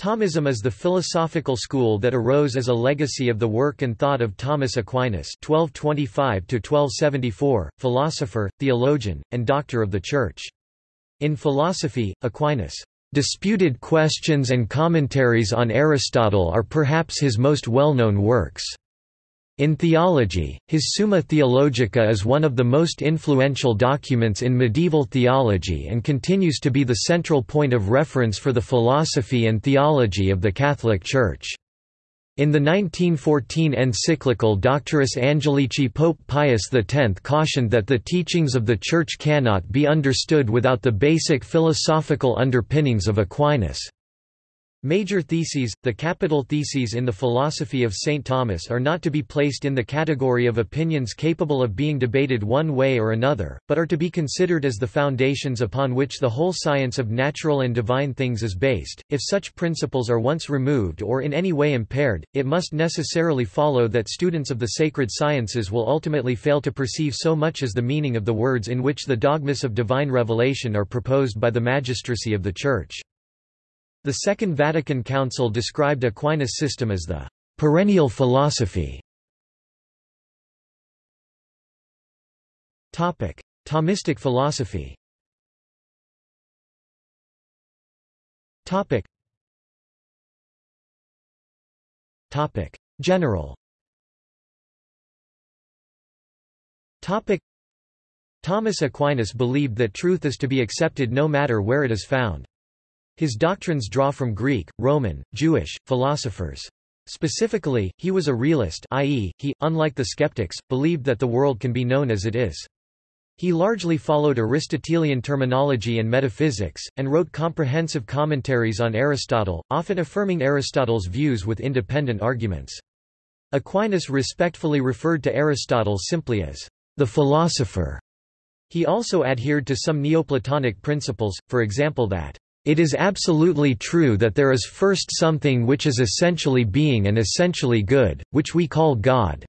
Thomism is the philosophical school that arose as a legacy of the work and thought of Thomas Aquinas (1225–1274), philosopher, theologian, and doctor of the Church. In philosophy, Aquinas' disputed questions and commentaries on Aristotle are perhaps his most well-known works. In theology, his Summa Theologica is one of the most influential documents in medieval theology and continues to be the central point of reference for the philosophy and theology of the Catholic Church. In the 1914 encyclical Doctoris Angelici Pope Pius X cautioned that the teachings of the Church cannot be understood without the basic philosophical underpinnings of Aquinas. Major theses, the capital theses in the philosophy of St. Thomas are not to be placed in the category of opinions capable of being debated one way or another, but are to be considered as the foundations upon which the whole science of natural and divine things is based. If such principles are once removed or in any way impaired, it must necessarily follow that students of the sacred sciences will ultimately fail to perceive so much as the meaning of the words in which the dogmas of divine revelation are proposed by the magistracy of the Church. The Second Vatican Council described Aquinas' system as the perennial philosophy. Topic: Thomistic philosophy Topic. Topic. General Topic. Thomas Aquinas believed that truth is to be accepted no matter where it is found. His doctrines draw from Greek, Roman, Jewish, philosophers. Specifically, he was a realist i.e., he, unlike the skeptics, believed that the world can be known as it is. He largely followed Aristotelian terminology and metaphysics, and wrote comprehensive commentaries on Aristotle, often affirming Aristotle's views with independent arguments. Aquinas respectfully referred to Aristotle simply as the philosopher. He also adhered to some Neoplatonic principles, for example that it is absolutely true that there is first something which is essentially being and essentially good, which we call God,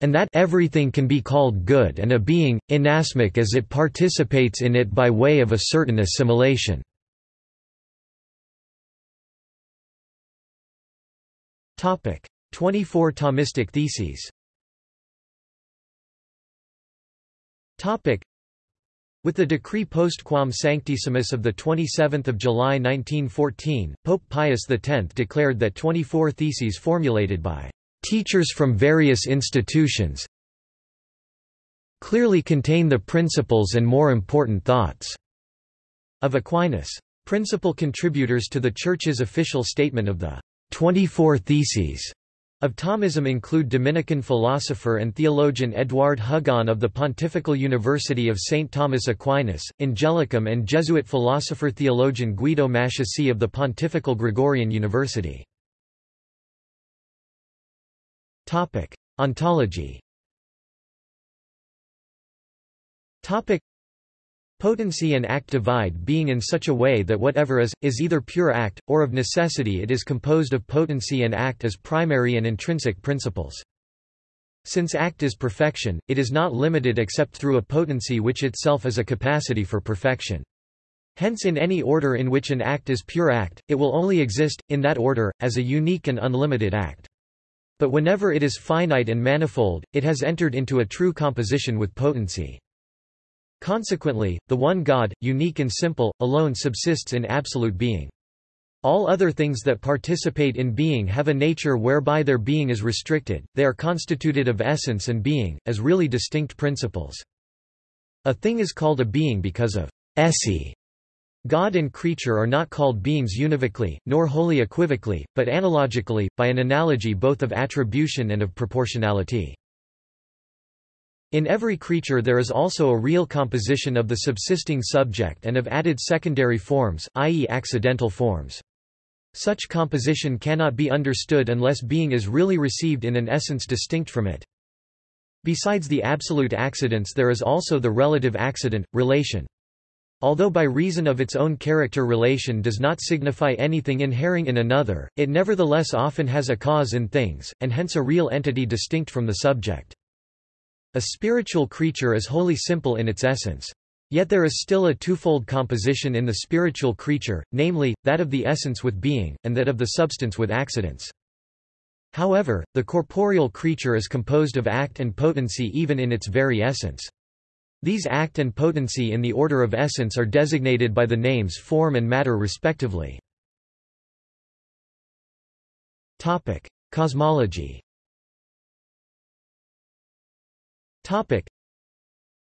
and that everything can be called good and a being, inasmuch as it participates in it by way of a certain assimilation. Topic. 24 Thomistic theses with the decree postquam sanctissimus of 27 July 1914, Pope Pius X declared that 24 theses formulated by teachers from various institutions clearly contain the principles and more important thoughts of Aquinas. Principal contributors to the Church's official statement of the 24 Theses of Thomism include Dominican philosopher and theologian Eduard Hugon of the Pontifical University of St. Thomas Aquinas, Angelicum and Jesuit philosopher-theologian Guido Mattiussi of the Pontifical Gregorian University. Ontology Potency and act divide being in such a way that whatever is, is either pure act, or of necessity it is composed of potency and act as primary and intrinsic principles. Since act is perfection, it is not limited except through a potency which itself is a capacity for perfection. Hence in any order in which an act is pure act, it will only exist, in that order, as a unique and unlimited act. But whenever it is finite and manifold, it has entered into a true composition with potency. Consequently, the one God, unique and simple, alone subsists in absolute being. All other things that participate in being have a nature whereby their being is restricted, they are constituted of essence and being, as really distinct principles. A thing is called a being because of esse. God and creature are not called beings univocally, nor wholly equivocally, but analogically, by an analogy both of attribution and of proportionality. In every creature there is also a real composition of the subsisting subject and of added secondary forms, i.e. accidental forms. Such composition cannot be understood unless being is really received in an essence distinct from it. Besides the absolute accidents there is also the relative accident, relation. Although by reason of its own character relation does not signify anything inhering in another, it nevertheless often has a cause in things, and hence a real entity distinct from the subject. A spiritual creature is wholly simple in its essence. Yet there is still a twofold composition in the spiritual creature, namely, that of the essence with being, and that of the substance with accidents. However, the corporeal creature is composed of act and potency even in its very essence. These act and potency in the order of essence are designated by the names form and matter respectively. Cosmology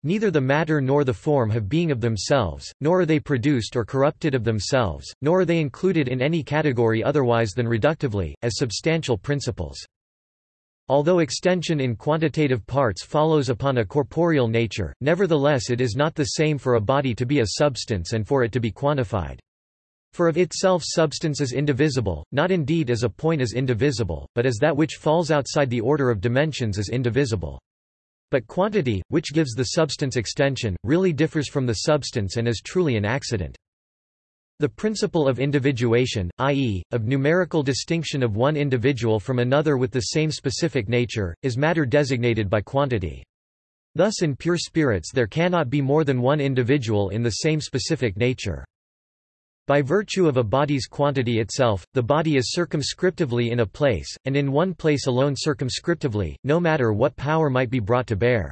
Neither the matter nor the form have being of themselves, nor are they produced or corrupted of themselves, nor are they included in any category otherwise than reductively, as substantial principles. Although extension in quantitative parts follows upon a corporeal nature, nevertheless it is not the same for a body to be a substance and for it to be quantified. For of itself substance is indivisible, not indeed as a point is indivisible, but as that which falls outside the order of dimensions is indivisible. But quantity, which gives the substance extension, really differs from the substance and is truly an accident. The principle of individuation, i.e., of numerical distinction of one individual from another with the same specific nature, is matter designated by quantity. Thus in pure spirits there cannot be more than one individual in the same specific nature. By virtue of a body's quantity itself, the body is circumscriptively in a place, and in one place alone circumscriptively, no matter what power might be brought to bear.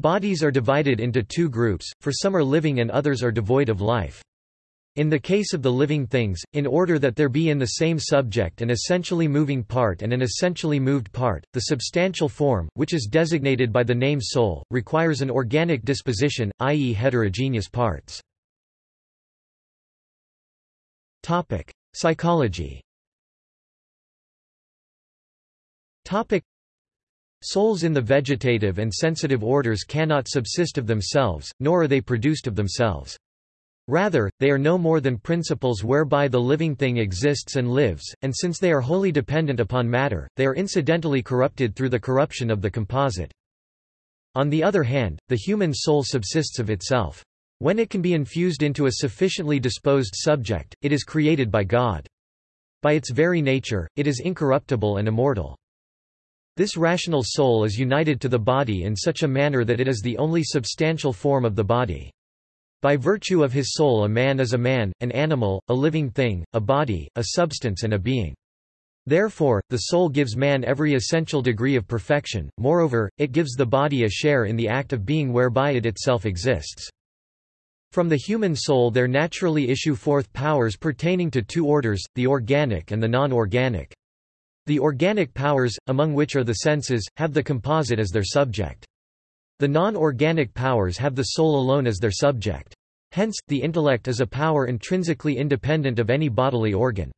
Bodies are divided into two groups, for some are living and others are devoid of life. In the case of the living things, in order that there be in the same subject an essentially moving part and an essentially moved part, the substantial form, which is designated by the name soul, requires an organic disposition, i.e. heterogeneous parts. Topic: Psychology. Topic: Souls in the vegetative and sensitive orders cannot subsist of themselves, nor are they produced of themselves. Rather, they are no more than principles whereby the living thing exists and lives, and since they are wholly dependent upon matter, they are incidentally corrupted through the corruption of the composite. On the other hand, the human soul subsists of itself. When it can be infused into a sufficiently disposed subject, it is created by God. By its very nature, it is incorruptible and immortal. This rational soul is united to the body in such a manner that it is the only substantial form of the body. By virtue of his soul a man is a man, an animal, a living thing, a body, a substance and a being. Therefore, the soul gives man every essential degree of perfection, moreover, it gives the body a share in the act of being whereby it itself exists. From the human soul there naturally issue forth powers pertaining to two orders, the organic and the non-organic. The organic powers, among which are the senses, have the composite as their subject. The non-organic powers have the soul alone as their subject. Hence, the intellect is a power intrinsically independent of any bodily organ.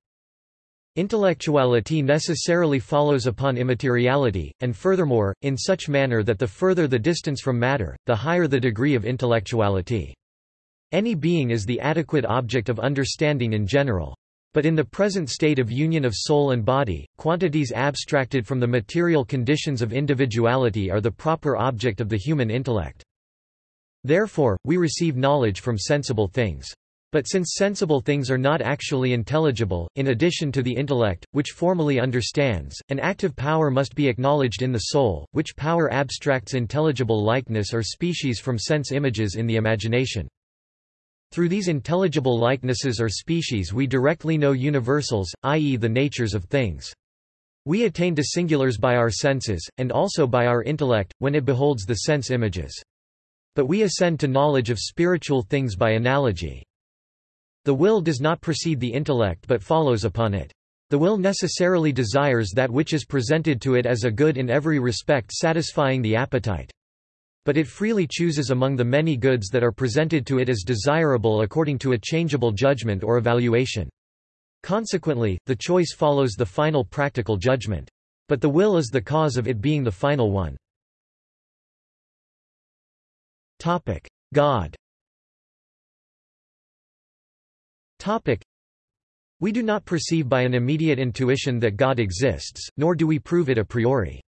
Intellectuality necessarily follows upon immateriality, and furthermore, in such manner that the further the distance from matter, the higher the degree of intellectuality. Any being is the adequate object of understanding in general. But in the present state of union of soul and body, quantities abstracted from the material conditions of individuality are the proper object of the human intellect. Therefore, we receive knowledge from sensible things. But since sensible things are not actually intelligible, in addition to the intellect, which formally understands, an active power must be acknowledged in the soul, which power abstracts intelligible likeness or species from sense images in the imagination. Through these intelligible likenesses or species we directly know universals, i.e. the natures of things. We attain to singulars by our senses, and also by our intellect, when it beholds the sense images. But we ascend to knowledge of spiritual things by analogy. The will does not precede the intellect but follows upon it. The will necessarily desires that which is presented to it as a good in every respect satisfying the appetite. But it freely chooses among the many goods that are presented to it as desirable according to a changeable judgment or evaluation. Consequently, the choice follows the final practical judgment. But the will is the cause of it being the final one. God We do not perceive by an immediate intuition that God exists, nor do we prove it a priori.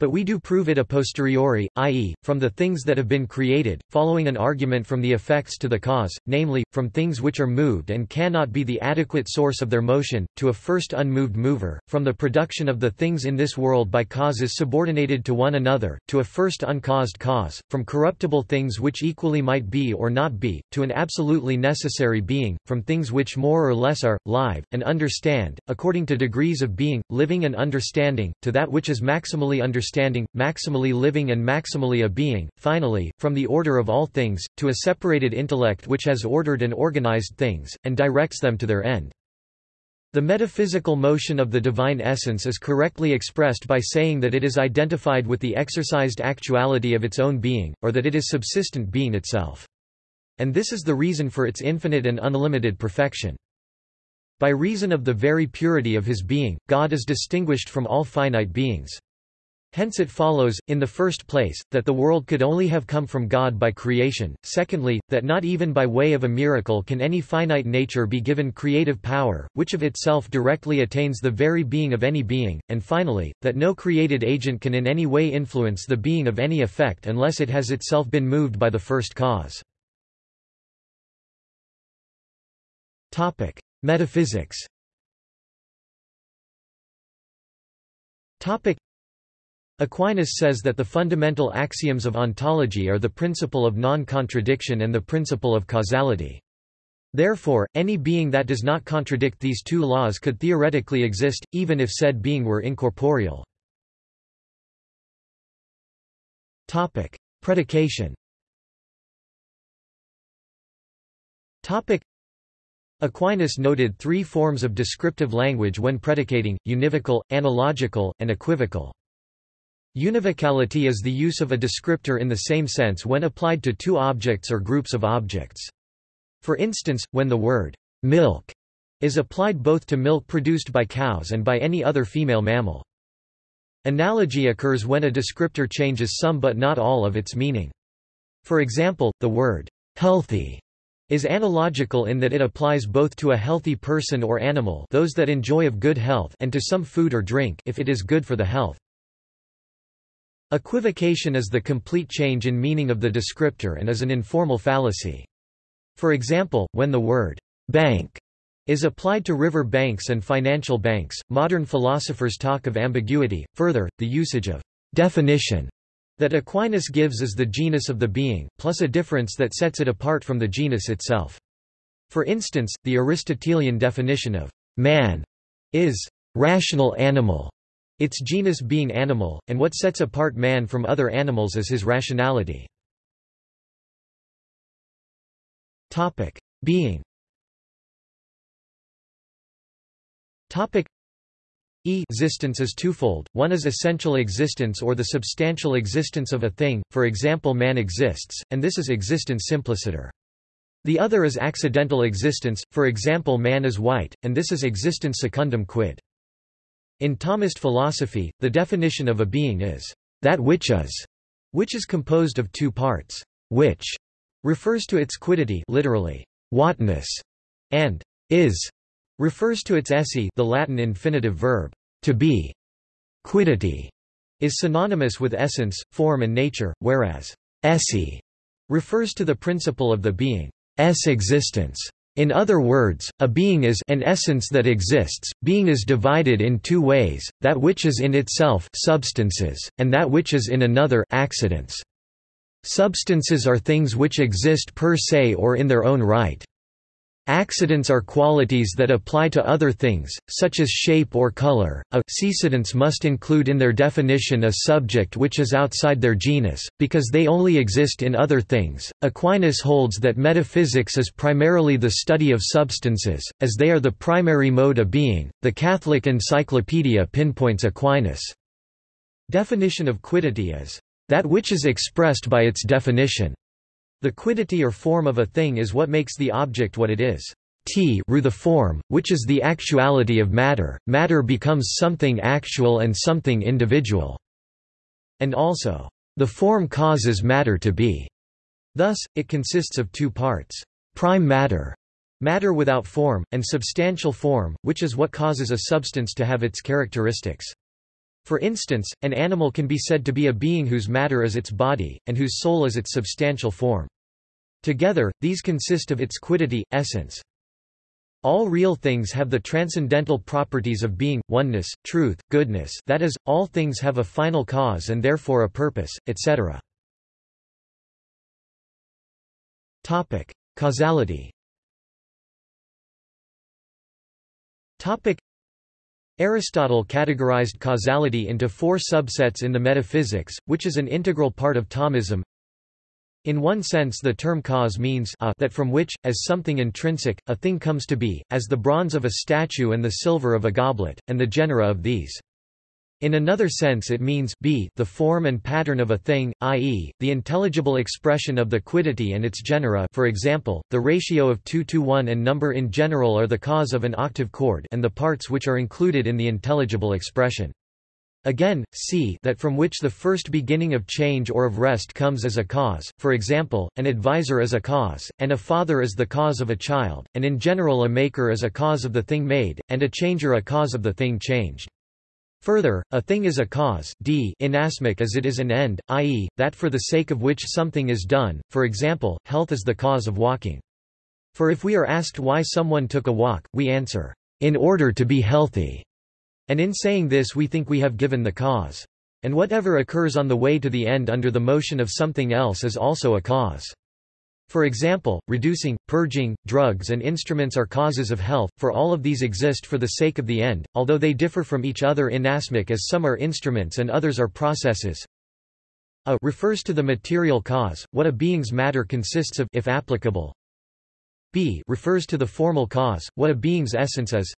But we do prove it a posteriori, i.e., from the things that have been created, following an argument from the effects to the cause, namely, from things which are moved and cannot be the adequate source of their motion, to a first unmoved mover, from the production of the things in this world by causes subordinated to one another, to a first uncaused cause, from corruptible things which equally might be or not be, to an absolutely necessary being, from things which more or less are, live, and understand, according to degrees of being, living and understanding, to that which is maximally understood understanding, maximally living and maximally a being, finally, from the order of all things, to a separated intellect which has ordered and organized things, and directs them to their end. The metaphysical motion of the divine essence is correctly expressed by saying that it is identified with the exercised actuality of its own being, or that it is subsistent being itself. And this is the reason for its infinite and unlimited perfection. By reason of the very purity of his being, God is distinguished from all finite beings. Hence it follows, in the first place, that the world could only have come from God by creation, secondly, that not even by way of a miracle can any finite nature be given creative power, which of itself directly attains the very being of any being, and finally, that no created agent can in any way influence the being of any effect unless it has itself been moved by the first cause. Metaphysics Aquinas says that the fundamental axioms of ontology are the principle of non-contradiction and the principle of causality. Therefore, any being that does not contradict these two laws could theoretically exist, even if said being were incorporeal. Topic. Predication Topic. Aquinas noted three forms of descriptive language when predicating, univocal, analogical, and equivocal. Univocality is the use of a descriptor in the same sense when applied to two objects or groups of objects. For instance, when the word milk is applied both to milk produced by cows and by any other female mammal. Analogy occurs when a descriptor changes some but not all of its meaning. For example, the word healthy is analogical in that it applies both to a healthy person or animal those that enjoy of good health and to some food or drink if it is good for the health. Equivocation is the complete change in meaning of the descriptor and is an informal fallacy. For example, when the word bank is applied to river banks and financial banks, modern philosophers talk of ambiguity. Further, the usage of definition that Aquinas gives is the genus of the being, plus a difference that sets it apart from the genus itself. For instance, the Aristotelian definition of man is rational animal, its genus being animal, and what sets apart man from other animals is his rationality. Being E existence is twofold, one is essential existence or the substantial existence of a thing, for example man exists, and this is existence simpliciter. The other is accidental existence, for example man is white, and this is existence secundum quid. In Thomist philosophy, the definition of a being is, that which is, which is composed of two parts. Which refers to its quiddity literally, whatness, and is refers to its esse the Latin infinitive verb, to be. Quiddity is synonymous with essence, form and nature, whereas esse refers to the principle of the being's existence. In other words, a being is an essence that exists. Being is divided in two ways: that which is in itself substances, and that which is in another accidents. Substances are things which exist per se or in their own right. Accidents are qualities that apply to other things, such as shape or color. A Accidents must include in their definition a subject which is outside their genus, because they only exist in other things. Aquinas holds that metaphysics is primarily the study of substances, as they are the primary mode of being. The Catholic Encyclopedia pinpoints Aquinas' definition of quiddity as that which is expressed by its definition. The quiddity or form of a thing is what makes the object what it is. T the form, which is the actuality of matter, matter becomes something actual and something individual. And also, the form causes matter to be. Thus, it consists of two parts. Prime matter, matter without form, and substantial form, which is what causes a substance to have its characteristics. For instance, an animal can be said to be a being whose matter is its body, and whose soul is its substantial form. Together, these consist of its quiddity, essence. All real things have the transcendental properties of being, oneness, truth, goodness that is, all things have a final cause and therefore a purpose, etc. Topic. Causality Aristotle categorized causality into four subsets in the Metaphysics, which is an integral part of Thomism. In one sense the term cause means a that from which, as something intrinsic, a thing comes to be, as the bronze of a statue and the silver of a goblet, and the genera of these. In another sense it means b the form and pattern of a thing, i.e., the intelligible expression of the quiddity and its genera for example, the ratio of 2 to 1 and number in general are the cause of an octave chord and the parts which are included in the intelligible expression. Again, c that from which the first beginning of change or of rest comes as a cause, for example, an advisor is a cause, and a father is the cause of a child, and in general a maker is a cause of the thing made, and a changer a cause of the thing changed. Further, a thing is a cause d inasmuch as it is an end, i.e., that for the sake of which something is done, for example, health is the cause of walking. For if we are asked why someone took a walk, we answer, in order to be healthy. And in saying this we think we have given the cause. And whatever occurs on the way to the end under the motion of something else is also a cause. For example, reducing, purging, drugs and instruments are causes of health, for all of these exist for the sake of the end, although they differ from each other inasmuch as some are instruments and others are processes. A refers to the material cause, what a being's matter consists of if applicable. B refers to the formal cause, what a being's essence is.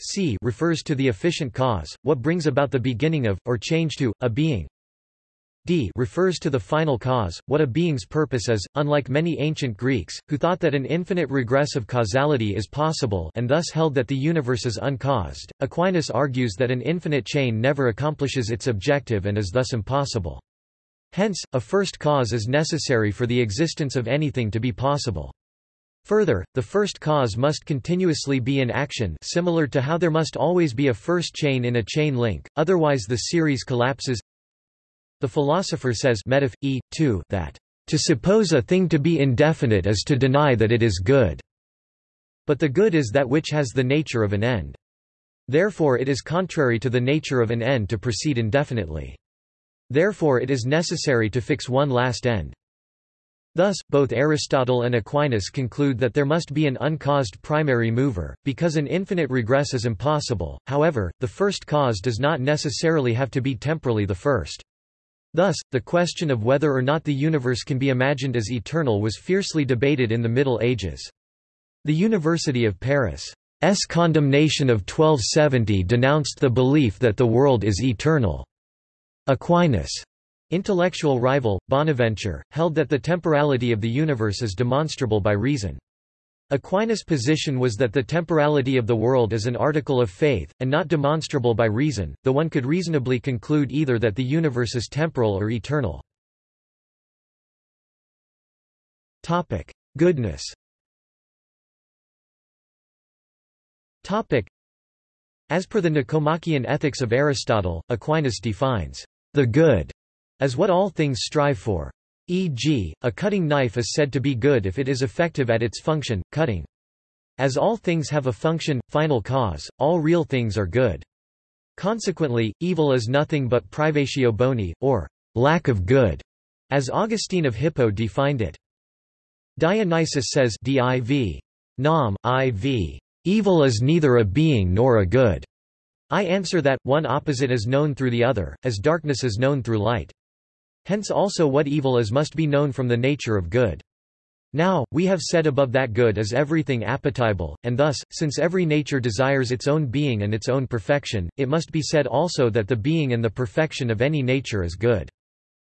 C refers to the efficient cause, what brings about the beginning of, or change to, a being. D refers to the final cause, what a being's purpose is, unlike many ancient Greeks, who thought that an infinite regress of causality is possible and thus held that the universe is uncaused. Aquinas argues that an infinite chain never accomplishes its objective and is thus impossible. Hence, a first cause is necessary for the existence of anything to be possible. Further, the first cause must continuously be in action similar to how there must always be a first chain in a chain link, otherwise the series collapses the philosopher says Metaph. E. 2 that, "...to suppose a thing to be indefinite is to deny that it is good." But the good is that which has the nature of an end. Therefore it is contrary to the nature of an end to proceed indefinitely. Therefore it is necessary to fix one last end. Thus, both Aristotle and Aquinas conclude that there must be an uncaused primary mover, because an infinite regress is impossible, however, the first cause does not necessarily have to be temporally the first. Thus, the question of whether or not the universe can be imagined as eternal was fiercely debated in the Middle Ages. The University of Paris' condemnation of 1270 denounced the belief that the world is eternal. Aquinas' intellectual rival, Bonaventure, held that the temporality of the universe is demonstrable by reason. Aquinas' position was that the temporality of the world is an article of faith, and not demonstrable by reason, though one could reasonably conclude either that the universe is temporal or eternal. Goodness As per the Nicomachean Ethics of Aristotle, Aquinas defines the good as what all things strive for. E.g., a cutting knife is said to be good if it is effective at its function, cutting. As all things have a function, final cause, all real things are good. Consequently, evil is nothing but privatio boni, or lack of good, as Augustine of Hippo defined it. Dionysius says div. Nam, iv. Evil is neither a being nor a good. I answer that, one opposite is known through the other, as darkness is known through light. Hence also what evil is must be known from the nature of good. Now, we have said above that good is everything appetible, and thus, since every nature desires its own being and its own perfection, it must be said also that the being and the perfection of any nature is good.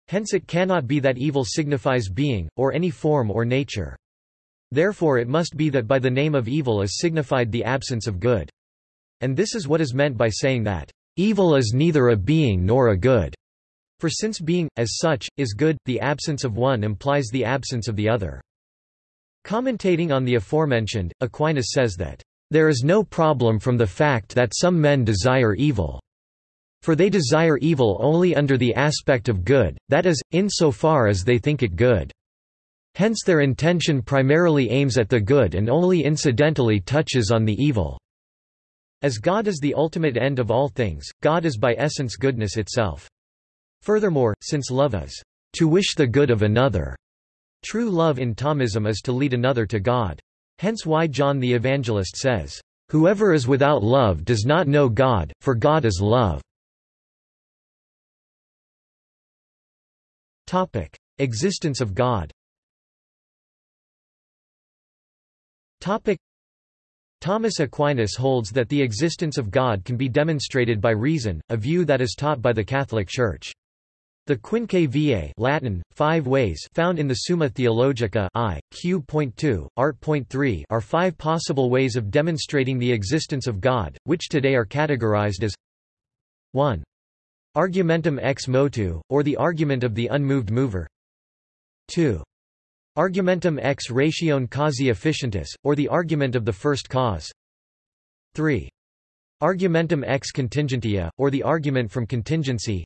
Hence it cannot be that evil signifies being, or any form or nature. Therefore it must be that by the name of evil is signified the absence of good. And this is what is meant by saying that, "...evil is neither a being nor a good." For since being, as such, is good, the absence of one implies the absence of the other. Commentating on the aforementioned, Aquinas says that, "...there is no problem from the fact that some men desire evil." For they desire evil only under the aspect of good, that is, insofar as they think it good. Hence their intention primarily aims at the good and only incidentally touches on the evil. As God is the ultimate end of all things, God is by essence goodness itself. Furthermore, since love is to wish the good of another, true love in Thomism is to lead another to God. Hence why John the Evangelist says, Whoever is without love does not know God, for God is love. Topic: Existence of God. Topic: Thomas Aquinas holds that the existence of God can be demonstrated by reason, a view that is taught by the Catholic Church. The Quinque Viae Latin, five ways found in the Summa Theologica I, Q.2, Art.3 are five possible ways of demonstrating the existence of God, which today are categorized as 1. Argumentum ex motu, or the argument of the unmoved mover 2. Argumentum ex ratione causae efficientis, or the argument of the first cause 3. Argumentum ex contingentia, or the argument from contingency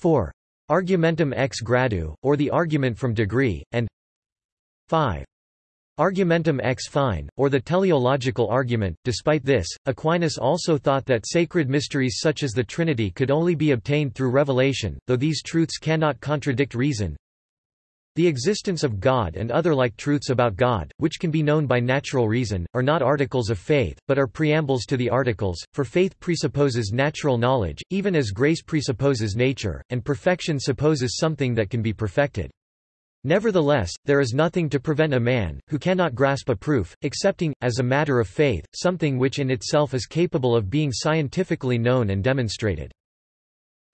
4. Argumentum ex gradu, or the argument from degree, and 5. Argumentum ex fine, or the teleological argument. Despite this, Aquinas also thought that sacred mysteries such as the Trinity could only be obtained through revelation, though these truths cannot contradict reason. The existence of God and other like truths about God, which can be known by natural reason, are not articles of faith, but are preambles to the articles, for faith presupposes natural knowledge, even as grace presupposes nature, and perfection supposes something that can be perfected. Nevertheless, there is nothing to prevent a man, who cannot grasp a proof, accepting, as a matter of faith, something which in itself is capable of being scientifically known and demonstrated.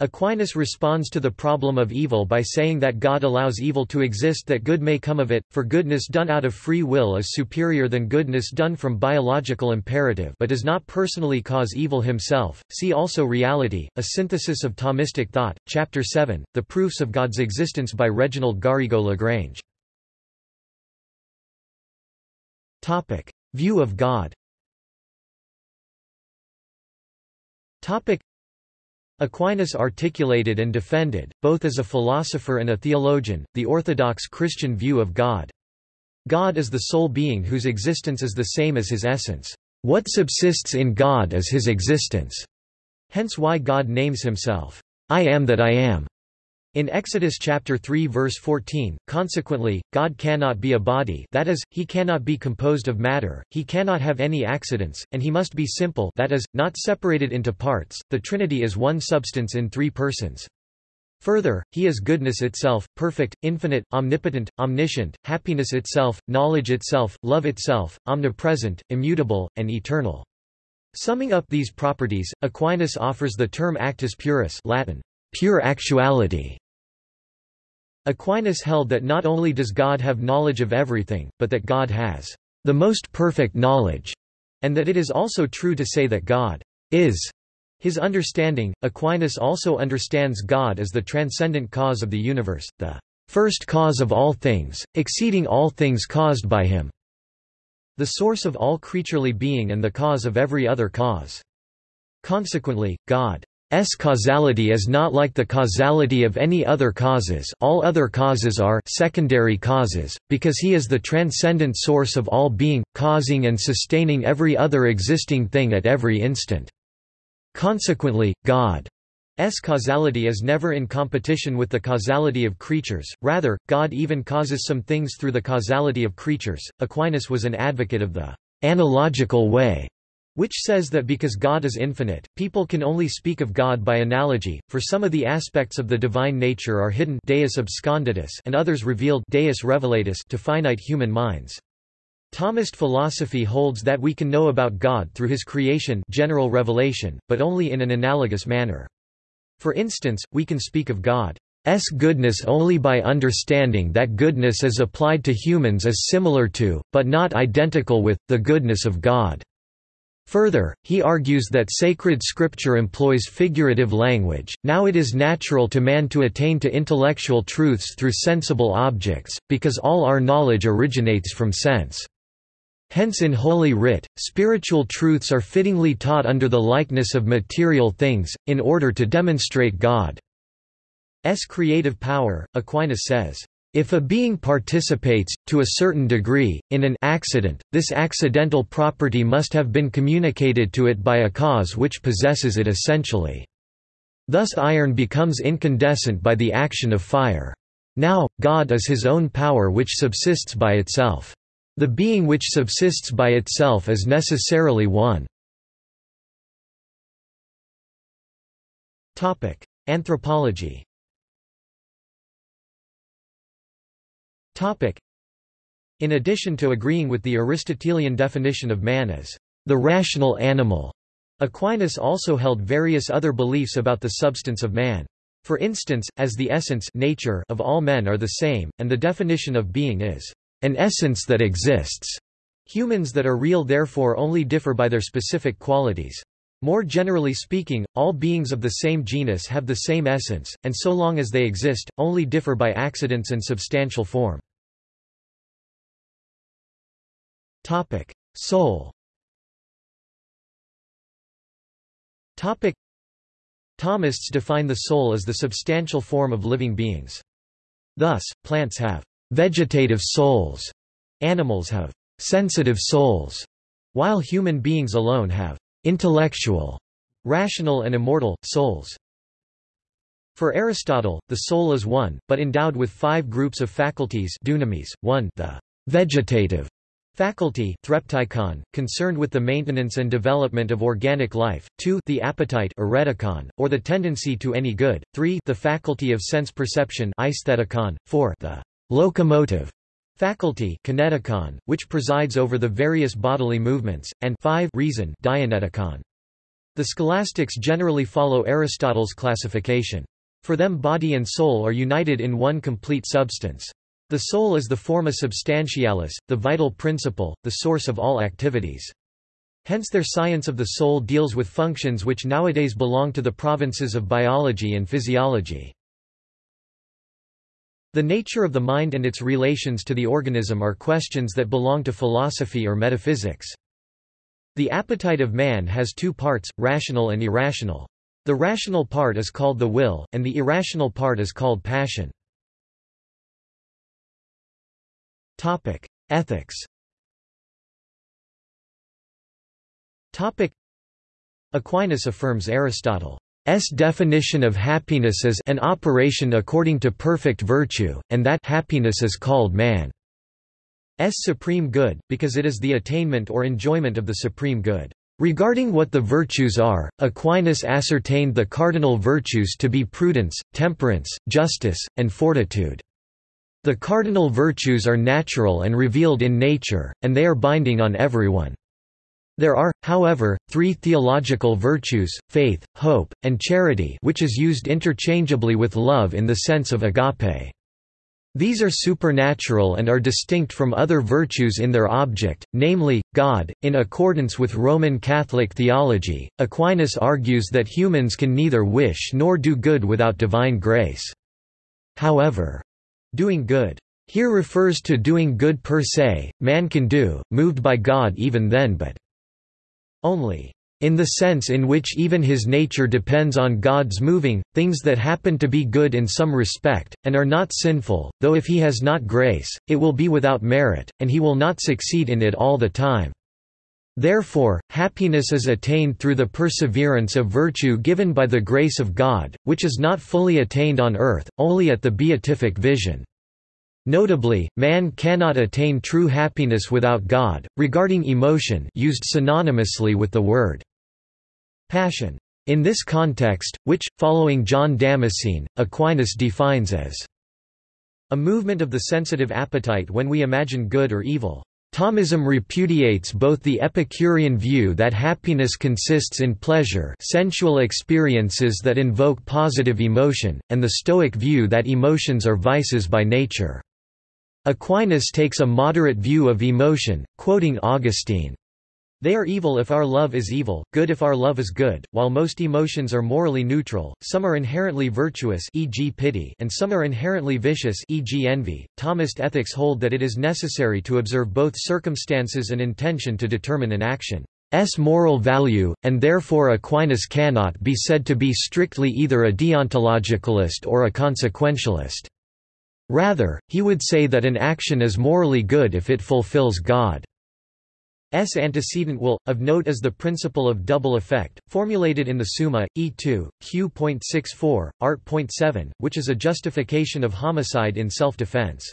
Aquinas responds to the problem of evil by saying that God allows evil to exist that good may come of it, for goodness done out of free will is superior than goodness done from biological imperative but does not personally cause evil himself. See also Reality, a synthesis of Thomistic thought, Chapter 7, The Proofs of God's Existence by Reginald Garrigou-Lagrange. View of God Aquinas articulated and defended, both as a philosopher and a theologian, the orthodox Christian view of God. God is the sole being whose existence is the same as his essence. What subsists in God is his existence. Hence why God names himself, I am that I am. In Exodus chapter 3 verse 14, consequently, God cannot be a body that is, he cannot be composed of matter, he cannot have any accidents, and he must be simple that is, not separated into parts, the Trinity is one substance in three persons. Further, he is goodness itself, perfect, infinite, omnipotent, omniscient, happiness itself, knowledge itself, love itself, omnipresent, immutable, and eternal. Summing up these properties, Aquinas offers the term actus purus Latin, pure actuality, Aquinas held that not only does God have knowledge of everything, but that God has the most perfect knowledge, and that it is also true to say that God is his understanding. Aquinas also understands God as the transcendent cause of the universe, the first cause of all things, exceeding all things caused by him, the source of all creaturely being and the cause of every other cause. Consequently, God S causality is not like the causality of any other causes all other causes are secondary causes, because he is the transcendent source of all being, causing and sustaining every other existing thing at every instant. Consequently, God's causality is never in competition with the causality of creatures, rather, God even causes some things through the causality of creatures. Aquinas was an advocate of the analogical way which says that because God is infinite, people can only speak of God by analogy, for some of the aspects of the divine nature are hidden Deus absconditus and others revealed Deus revelatus to finite human minds. Thomist philosophy holds that we can know about God through his creation general revelation, but only in an analogous manner. For instance, we can speak of God's goodness only by understanding that goodness as applied to humans is similar to, but not identical with, the goodness of God. Further, he argues that sacred scripture employs figurative language, now it is natural to man to attain to intellectual truths through sensible objects, because all our knowledge originates from sense. Hence in Holy Writ, spiritual truths are fittingly taught under the likeness of material things, in order to demonstrate God's creative power. Aquinas says, if a being participates, to a certain degree, in an accident, this accidental property must have been communicated to it by a cause which possesses it essentially. Thus iron becomes incandescent by the action of fire. Now, God is his own power which subsists by itself. The being which subsists by itself is necessarily one. Anthropology In addition to agreeing with the Aristotelian definition of man as the rational animal, Aquinas also held various other beliefs about the substance of man. For instance, as the essence nature of all men are the same, and the definition of being is an essence that exists. Humans that are real therefore only differ by their specific qualities. More generally speaking, all beings of the same genus have the same essence, and so long as they exist, only differ by accidents and substantial form. Topic: Soul. Topic: Thomists define the soul as the substantial form of living beings. Thus, plants have vegetative souls, animals have sensitive souls, while human beings alone have intellectual, rational and immortal, souls. For Aristotle, the soul is one, but endowed with five groups of faculties dunamis, 1 the vegetative Faculty threptikon, concerned with the maintenance and development of organic life, 2 the appetite eretikon, or the tendency to any good, 3 the faculty of sense perception aesthetikon, 4 the locomotive faculty kinetikon, which presides over the various bodily movements, and 5 reason dianoetikon. The scholastics generally follow Aristotle's classification. For them body and soul are united in one complete substance. The soul is the forma substantialis, the vital principle, the source of all activities. Hence their science of the soul deals with functions which nowadays belong to the provinces of biology and physiology. The nature of the mind and its relations to the organism are questions that belong to philosophy or metaphysics. The appetite of man has two parts, rational and irrational. The rational part is called the will, and the irrational part is called passion. Topic: Ethics. Topic: Aquinas affirms Aristotle's definition of happiness as an operation according to perfect virtue, and that happiness is called man's supreme good, because it is the attainment or enjoyment of the supreme good. Regarding what the virtues are, Aquinas ascertained the cardinal virtues to be prudence, temperance, justice, and fortitude. The cardinal virtues are natural and revealed in nature, and they are binding on everyone. There are, however, three theological virtues, faith, hope, and charity which is used interchangeably with love in the sense of agape. These are supernatural and are distinct from other virtues in their object, namely, God. In accordance with Roman Catholic theology, Aquinas argues that humans can neither wish nor do good without divine grace. However, Doing good. Here refers to doing good per se, man can do, moved by God even then but only in the sense in which even his nature depends on God's moving, things that happen to be good in some respect, and are not sinful, though if he has not grace, it will be without merit, and he will not succeed in it all the time. Therefore, happiness is attained through the perseverance of virtue given by the grace of God, which is not fully attained on earth, only at the beatific vision. Notably, man cannot attain true happiness without God, regarding emotion used synonymously with the word passion. In this context, which, following John Damascene, Aquinas defines as a movement of the sensitive appetite when we imagine good or evil. Thomism repudiates both the Epicurean view that happiness consists in pleasure sensual experiences that invoke positive emotion, and the Stoic view that emotions are vices by nature. Aquinas takes a moderate view of emotion, quoting Augustine. They are evil if our love is evil, good if our love is good. While most emotions are morally neutral, some are inherently virtuous, e.g., pity, and some are inherently vicious, e.g., envy. Thomist ethics hold that it is necessary to observe both circumstances and intention to determine an action's moral value, and therefore Aquinas cannot be said to be strictly either a deontologicalist or a consequentialist. Rather, he would say that an action is morally good if it fulfills God. S antecedent will. Of note is the principle of double effect, formulated in the Summa, E2, Q.64, Art.7, which is a justification of homicide in self-defense.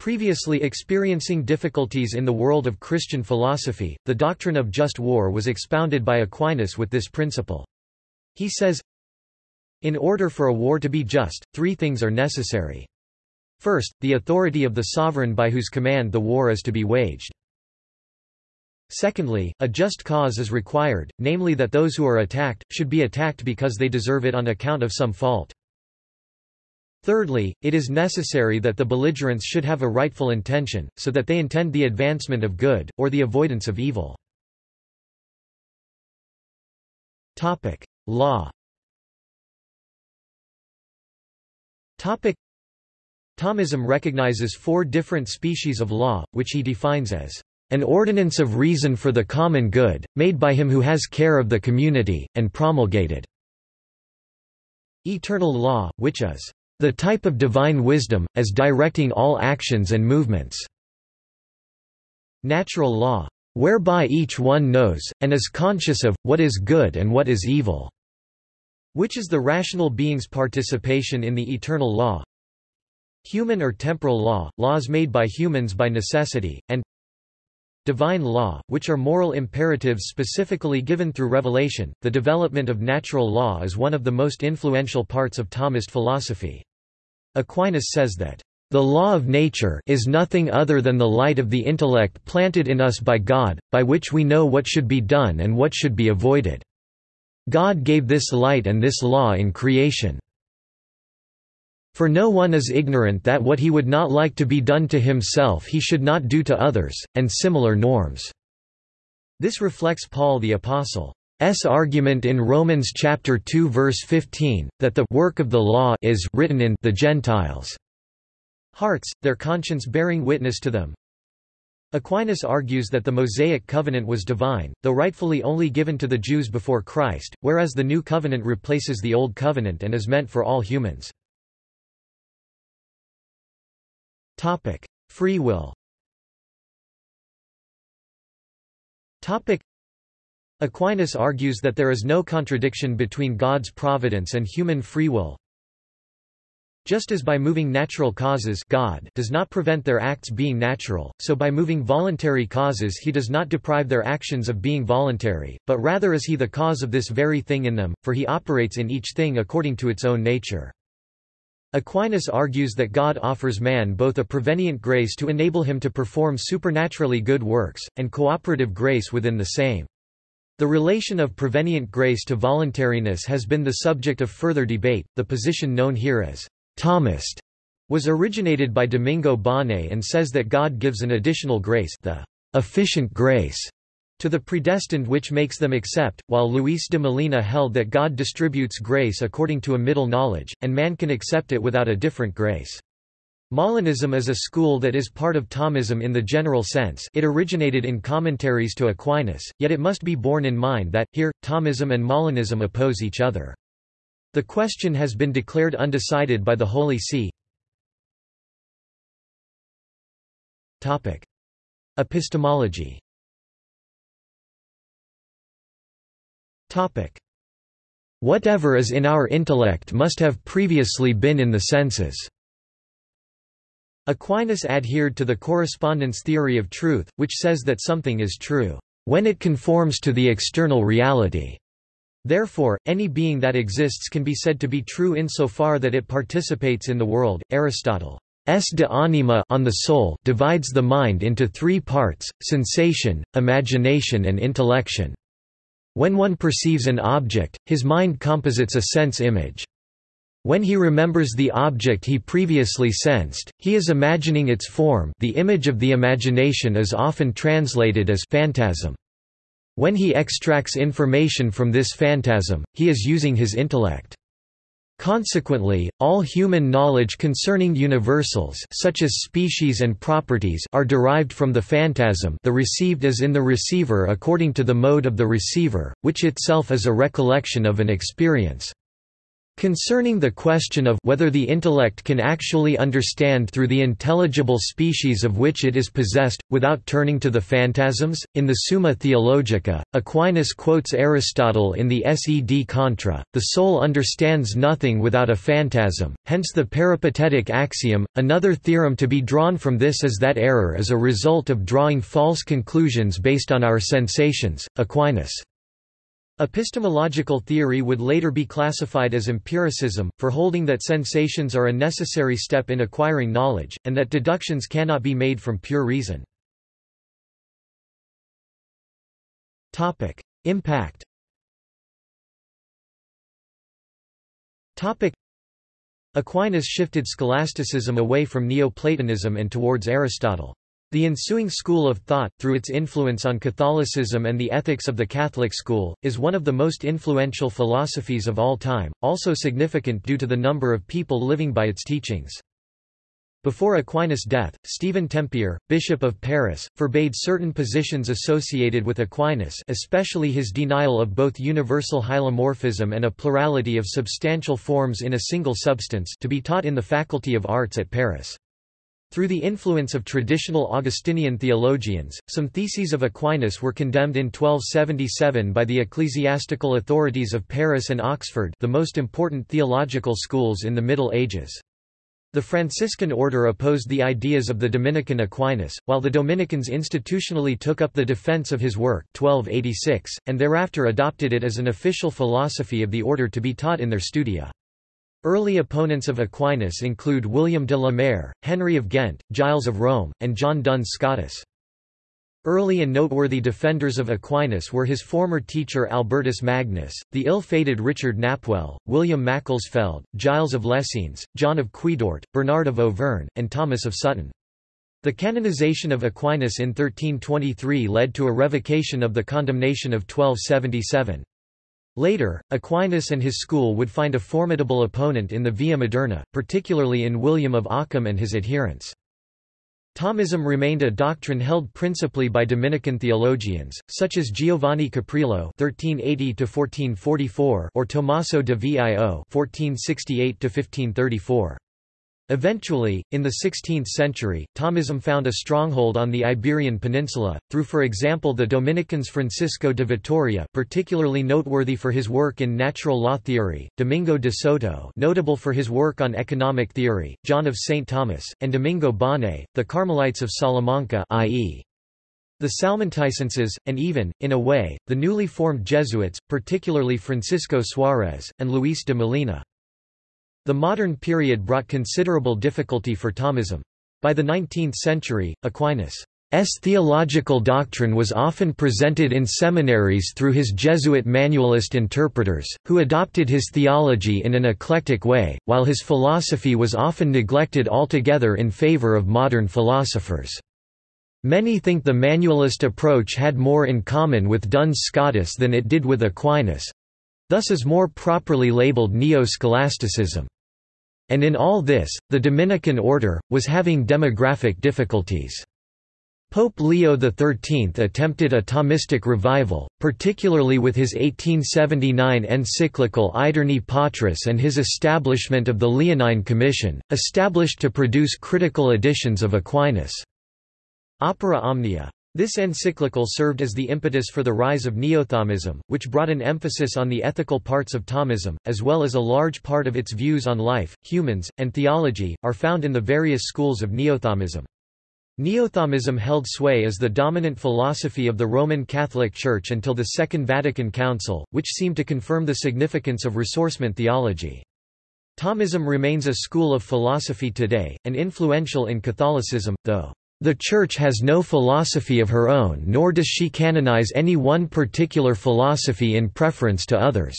Previously experiencing difficulties in the world of Christian philosophy, the doctrine of just war was expounded by Aquinas with this principle. He says, In order for a war to be just, three things are necessary. First, the authority of the sovereign by whose command the war is to be waged. Secondly, a just cause is required, namely that those who are attacked, should be attacked because they deserve it on account of some fault. Thirdly, it is necessary that the belligerents should have a rightful intention, so that they intend the advancement of good, or the avoidance of evil. Law Thomism recognizes four different species of law, which he defines as an ordinance of reason for the common good, made by him who has care of the community, and promulgated. Eternal law, which is the type of divine wisdom, as directing all actions and movements. Natural law, whereby each one knows, and is conscious of, what is good and what is evil, which is the rational being's participation in the eternal law. Human or temporal law, laws made by humans by necessity, and divine law, which are moral imperatives specifically given through revelation. The development of natural law is one of the most influential parts of Thomist philosophy. Aquinas says that the law of nature is nothing other than the light of the intellect planted in us by God, by which we know what should be done and what should be avoided. God gave this light and this law in creation. For no one is ignorant that what he would not like to be done to himself he should not do to others, and similar norms." This reflects Paul the Apostle's argument in Romans chapter 2 verse 15, that the work of the law is written in the Gentiles' hearts, their conscience bearing witness to them. Aquinas argues that the Mosaic covenant was divine, though rightfully only given to the Jews before Christ, whereas the new covenant replaces the old covenant and is meant for all humans. Topic: Free will. Topic: Aquinas argues that there is no contradiction between God's providence and human free will. Just as by moving natural causes God does not prevent their acts being natural, so by moving voluntary causes he does not deprive their actions of being voluntary, but rather is he the cause of this very thing in them, for he operates in each thing according to its own nature. Aquinas argues that God offers man both a prevenient grace to enable him to perform supernaturally good works, and cooperative grace within the same. The relation of prevenient grace to voluntariness has been the subject of further debate. The position known here as Thomist was originated by Domingo Báñez and says that God gives an additional grace, the efficient grace, to the predestined which makes them accept, while Luis de Molina held that God distributes grace according to a middle knowledge, and man can accept it without a different grace. Molinism is a school that is part of Thomism in the general sense it originated in commentaries to Aquinas, yet it must be borne in mind that, here, Thomism and Molinism oppose each other. The question has been declared undecided by the Holy See. Epistemology Whatever is in our intellect must have previously been in the senses. Aquinas adhered to the correspondence theory of truth, which says that something is true when it conforms to the external reality. Therefore, any being that exists can be said to be true insofar that it participates in the world. Aristotle S de anima on the soul divides the mind into three parts, sensation, imagination and intellection. When one perceives an object, his mind composits a sense image. When he remembers the object he previously sensed, he is imagining its form the image of the imagination is often translated as phantasm. When he extracts information from this phantasm, he is using his intellect. Consequently, all human knowledge concerning universals such as species and properties are derived from the phantasm the received is in the receiver according to the mode of the receiver, which itself is a recollection of an experience. Concerning the question of whether the intellect can actually understand through the intelligible species of which it is possessed, without turning to the phantasms, in the Summa Theologica, Aquinas quotes Aristotle in the Sed Contra, the soul understands nothing without a phantasm, hence the peripatetic axiom. Another theorem to be drawn from this is that error is a result of drawing false conclusions based on our sensations. Aquinas Epistemological theory would later be classified as empiricism, for holding that sensations are a necessary step in acquiring knowledge, and that deductions cannot be made from pure reason. Impact Aquinas shifted scholasticism away from Neoplatonism and towards Aristotle. The ensuing school of thought, through its influence on Catholicism and the ethics of the Catholic school, is one of the most influential philosophies of all time, also significant due to the number of people living by its teachings. Before Aquinas' death, Stephen Tempier, Bishop of Paris, forbade certain positions associated with Aquinas especially his denial of both universal hylomorphism and a plurality of substantial forms in a single substance to be taught in the Faculty of Arts at Paris. Through the influence of traditional Augustinian theologians, some theses of Aquinas were condemned in 1277 by the ecclesiastical authorities of Paris and Oxford the most important theological schools in the Middle Ages. The Franciscan order opposed the ideas of the Dominican Aquinas, while the Dominicans institutionally took up the defense of his work 1286, and thereafter adopted it as an official philosophy of the order to be taught in their studia. Early opponents of Aquinas include William de la Mare, Henry of Ghent, Giles of Rome, and John Duns Scotus. Early and noteworthy defenders of Aquinas were his former teacher Albertus Magnus, the ill-fated Richard Knapwell, William Macclesfield, Giles of Lessines, John of Quidort, Bernard of Auvergne, and Thomas of Sutton. The canonization of Aquinas in 1323 led to a revocation of the condemnation of 1277. Later, Aquinas and his school would find a formidable opponent in the Via Moderna, particularly in William of Ockham and his adherents. Thomism remained a doctrine held principally by Dominican theologians, such as Giovanni Capreolo (1380–1444) or Tommaso de Vio (1468–1534). Eventually, in the 16th century, Thomism found a stronghold on the Iberian Peninsula, through for example the Dominicans Francisco de Vitoria particularly noteworthy for his work in natural law theory, Domingo de Soto notable for his work on economic theory, John of St. Thomas, and Domingo Báñez, the Carmelites of Salamanca i.e. the Salmanticenses, and even, in a way, the newly formed Jesuits, particularly Francisco Suarez, and Luis de Molina. The modern period brought considerable difficulty for Thomism. By the 19th century, Aquinas' theological doctrine was often presented in seminaries through his Jesuit manualist interpreters, who adopted his theology in an eclectic way, while his philosophy was often neglected altogether in favor of modern philosophers. Many think the manualist approach had more in common with Duns Scotus than it did with Aquinas—thus is more properly labeled Neo-Scholasticism. And in all this, the Dominican order, was having demographic difficulties. Pope Leo XIII attempted a Thomistic revival, particularly with his 1879 encyclical Aeterni Patris and his establishment of the Leonine Commission, established to produce critical editions of Aquinas' Opera Omnia. This encyclical served as the impetus for the rise of Neothomism, which brought an emphasis on the ethical parts of Thomism, as well as a large part of its views on life, humans, and theology, are found in the various schools of Neothomism. Neothomism held sway as the dominant philosophy of the Roman Catholic Church until the Second Vatican Council, which seemed to confirm the significance of ressourcement theology. Thomism remains a school of philosophy today, and influential in Catholicism, though the Church has no philosophy of her own nor does she canonize any one particular philosophy in preference to others.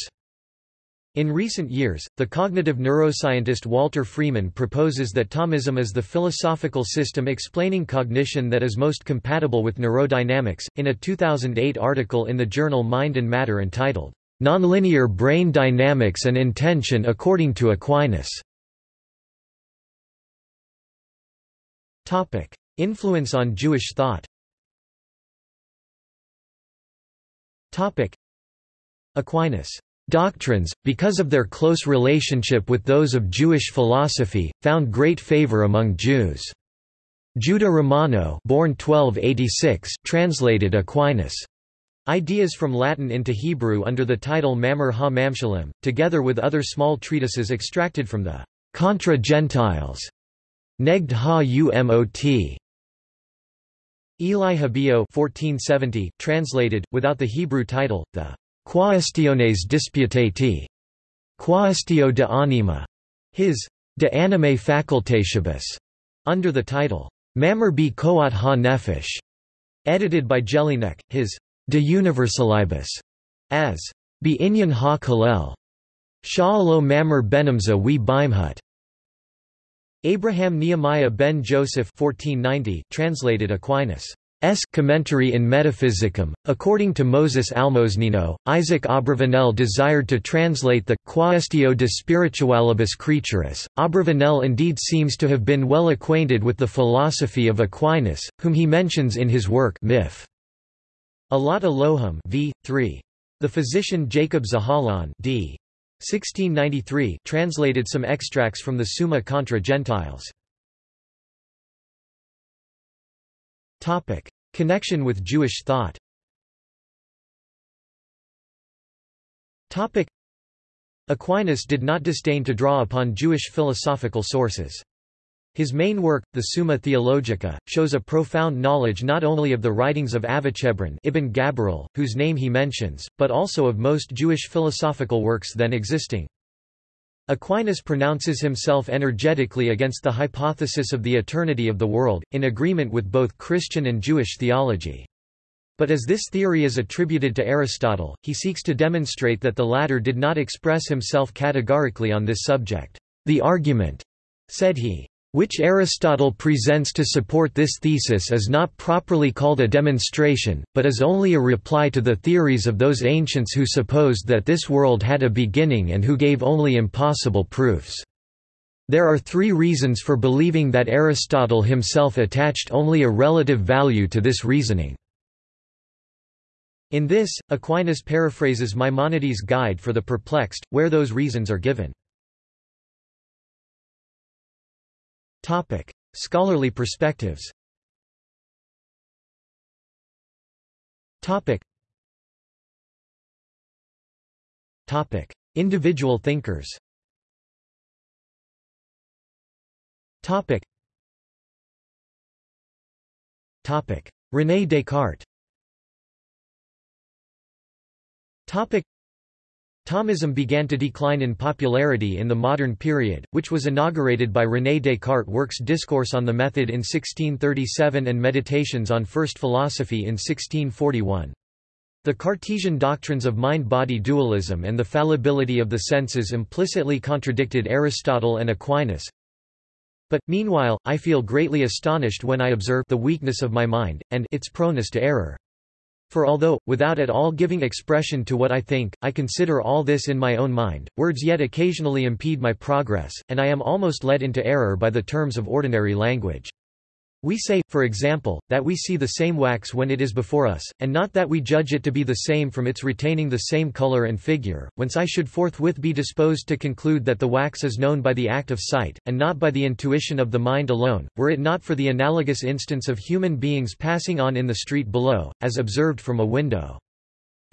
In recent years, the cognitive neuroscientist Walter Freeman proposes that Thomism is the philosophical system explaining cognition that is most compatible with neurodynamics. In a 2008 article in the journal Mind and Matter entitled, Nonlinear Brain Dynamics and Intention According to Aquinas. Influence on Jewish thought. Topic: Aquinas Doctrines, because of their close relationship with those of Jewish philosophy, found great favor among Jews. Judah Romano born 1286 translated Aquinas' ideas from Latin into Hebrew under the title Mamar ha-Mamshalim, together with other small treatises extracted from the Contra Gentiles Negd ha-Umot. Eli Habillo 1470 translated, without the Hebrew title, the Quaestiones disputati. Quaestio de anima. His De anime facultatibus, under the title Mamar bi Koat ha nefesh, edited by Jellinek, his De universalibus, as Bi inyan ha kalel. Sha'alo Mamar benamza we bimhut. Abraham Nehemiah ben Joseph 1490 translated Aquinas'. Commentary in Metaphysicum. According to Moses Almosnino, Isaac Abravanel desired to translate the Quaestio de Spiritualibus Creaturis. Abravanel indeed seems to have been well acquainted with the philosophy of Aquinas, whom he mentions in his work Mif. Alat Elohim v. 3. The physician Jacob Zahalon d. 1693 translated some extracts from the Summa contra Gentiles. Topic: Connection with Jewish thought. Topic: Aquinas did not disdain to draw upon Jewish philosophical sources. His main work, the Summa Theologica, shows a profound knowledge not only of the writings of Avicebron Ibn Gabirol, whose name he mentions, but also of most Jewish philosophical works then existing. Aquinas pronounces himself energetically against the hypothesis of the eternity of the world, in agreement with both Christian and Jewish theology. But as this theory is attributed to Aristotle, he seeks to demonstrate that the latter did not express himself categorically on this subject. The argument, said he, which Aristotle presents to support this thesis is not properly called a demonstration, but is only a reply to the theories of those ancients who supposed that this world had a beginning and who gave only impossible proofs. There are three reasons for believing that Aristotle himself attached only a relative value to this reasoning. In this, Aquinas paraphrases Maimonides' Guide for the Perplexed, where those reasons are given. Topic: Scholarly perspectives. Topic. Topic: Individual thinkers. Topic. Topic: René Descartes. Topic. Thomism began to decline in popularity in the modern period, which was inaugurated by René Descartes' works Discourse on the Method in 1637 and Meditations on First Philosophy in 1641. The Cartesian doctrines of mind-body dualism and the fallibility of the senses implicitly contradicted Aristotle and Aquinas. But, meanwhile, I feel greatly astonished when I observe the weakness of my mind, and its proneness to error. For although, without at all giving expression to what I think, I consider all this in my own mind, words yet occasionally impede my progress, and I am almost led into error by the terms of ordinary language. We say, for example, that we see the same wax when it is before us, and not that we judge it to be the same from its retaining the same color and figure, whence I should forthwith be disposed to conclude that the wax is known by the act of sight, and not by the intuition of the mind alone, were it not for the analogous instance of human beings passing on in the street below, as observed from a window.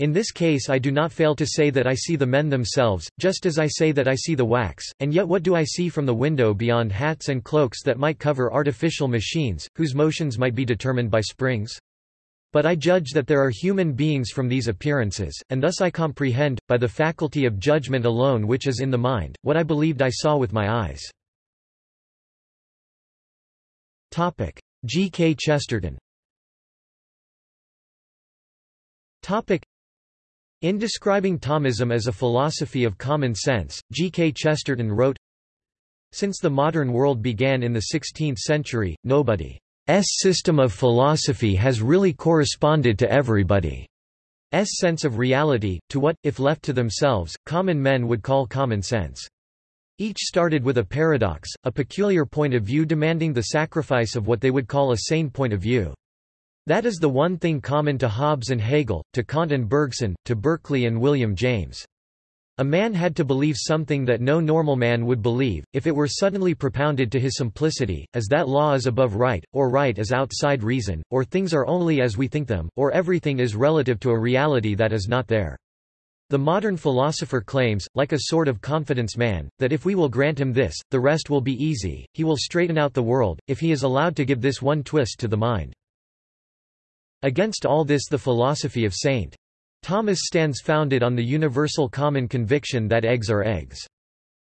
In this case I do not fail to say that I see the men themselves, just as I say that I see the wax, and yet what do I see from the window beyond hats and cloaks that might cover artificial machines, whose motions might be determined by springs? But I judge that there are human beings from these appearances, and thus I comprehend, by the faculty of judgment alone which is in the mind, what I believed I saw with my eyes. G. K. Chesterton In describing Thomism as a philosophy of common sense, G. K. Chesterton wrote, Since the modern world began in the 16th century, nobody's system of philosophy has really corresponded to everybody's sense of reality, to what, if left to themselves, common men would call common sense. Each started with a paradox, a peculiar point of view demanding the sacrifice of what they would call a sane point of view. That is the one thing common to Hobbes and Hegel, to Kant and Bergson, to Berkeley and William James. A man had to believe something that no normal man would believe, if it were suddenly propounded to his simplicity, as that law is above right, or right is outside reason, or things are only as we think them, or everything is relative to a reality that is not there. The modern philosopher claims, like a sort of confidence man, that if we will grant him this, the rest will be easy, he will straighten out the world, if he is allowed to give this one twist to the mind. Against all this the philosophy of St. Thomas stands founded on the universal common conviction that eggs are eggs.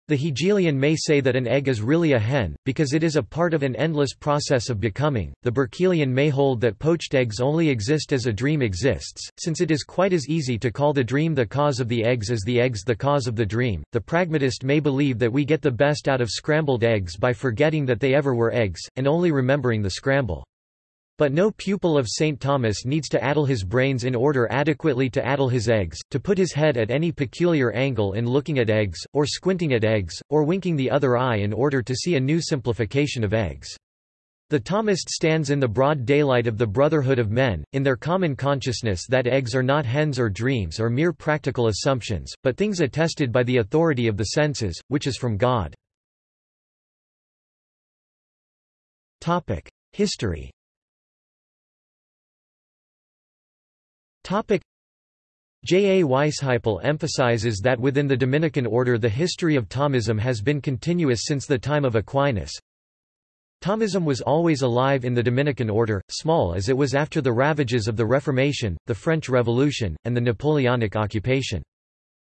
The Hegelian may say that an egg is really a hen, because it is a part of an endless process of becoming. The Berkeleyan may hold that poached eggs only exist as a dream exists, since it is quite as easy to call the dream the cause of the eggs as the eggs the cause of the dream. The pragmatist may believe that we get the best out of scrambled eggs by forgetting that they ever were eggs, and only remembering the scramble. But no pupil of St. Thomas needs to addle his brains in order adequately to addle his eggs, to put his head at any peculiar angle in looking at eggs, or squinting at eggs, or winking the other eye in order to see a new simplification of eggs. The Thomist stands in the broad daylight of the brotherhood of men, in their common consciousness that eggs are not hens or dreams or mere practical assumptions, but things attested by the authority of the senses, which is from God. History J. A. Weisheipl emphasizes that within the Dominican order the history of Thomism has been continuous since the time of Aquinas. Thomism was always alive in the Dominican order, small as it was after the ravages of the Reformation, the French Revolution, and the Napoleonic occupation.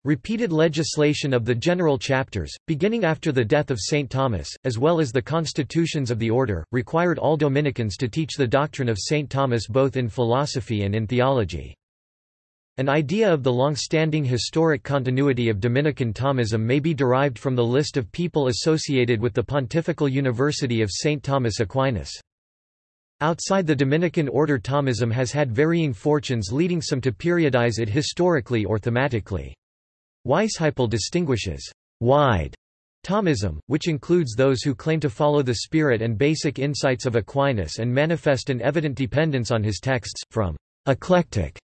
Repeated legislation of the general chapters, beginning after the death of St. Thomas, as well as the constitutions of the order, required all Dominicans to teach the doctrine of St. Thomas both in philosophy and in theology. An idea of the long-standing historic continuity of Dominican Thomism may be derived from the list of people associated with the Pontifical University of St. Thomas Aquinas. Outside the Dominican order Thomism has had varying fortunes leading some to periodize it historically or thematically. Weisheipl distinguishes wide Thomism, which includes those who claim to follow the spirit and basic insights of Aquinas and manifest an evident dependence on his texts, from eclectic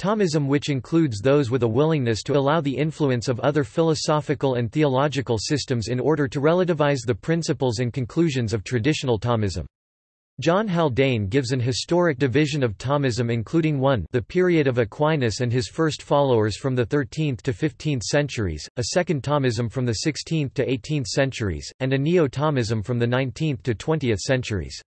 Thomism which includes those with a willingness to allow the influence of other philosophical and theological systems in order to relativize the principles and conclusions of traditional Thomism. John Haldane gives an historic division of Thomism including 1 the period of Aquinas and his first followers from the 13th to 15th centuries, a second Thomism from the 16th to 18th centuries, and a Neo-Thomism from the 19th to 20th centuries.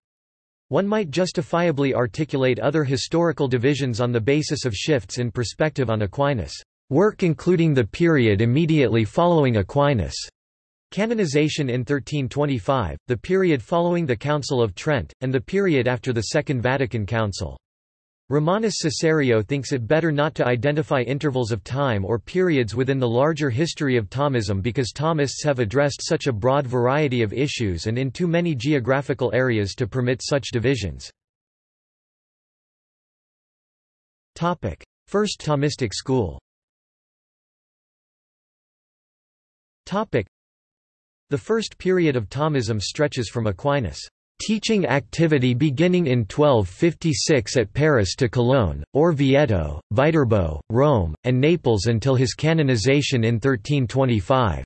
One might justifiably articulate other historical divisions on the basis of shifts in perspective on Aquinas' work including the period immediately following Aquinas' canonization in 1325, the period following the Council of Trent, and the period after the Second Vatican Council. Romanus Cessario thinks it better not to identify intervals of time or periods within the larger history of Thomism because Thomists have addressed such a broad variety of issues and in too many geographical areas to permit such divisions. First Thomistic school. The first period of Thomism stretches from Aquinas' Teaching activity beginning in 1256 at Paris to Cologne, Orvieto, Viterbo, Rome, and Naples until his canonization in 1325.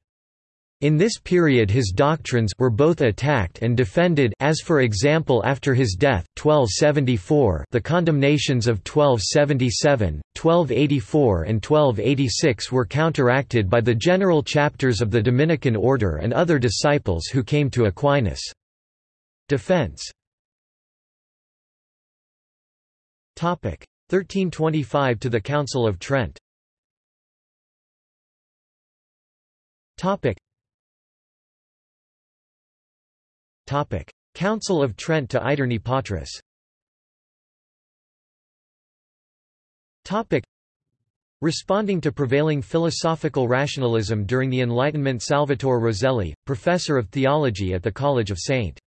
In this period his doctrines were both attacked and defended as for example after his death 1274 the condemnations of 1277, 1284 and 1286 were counteracted by the general chapters of the Dominican order and other disciples who came to Aquinas. Defense 1325 to the Council of Trent Council of Trent to Aeterni Patris Responding to prevailing philosophical rationalism during the Enlightenment Salvatore Roselli, professor of theology at the College of St.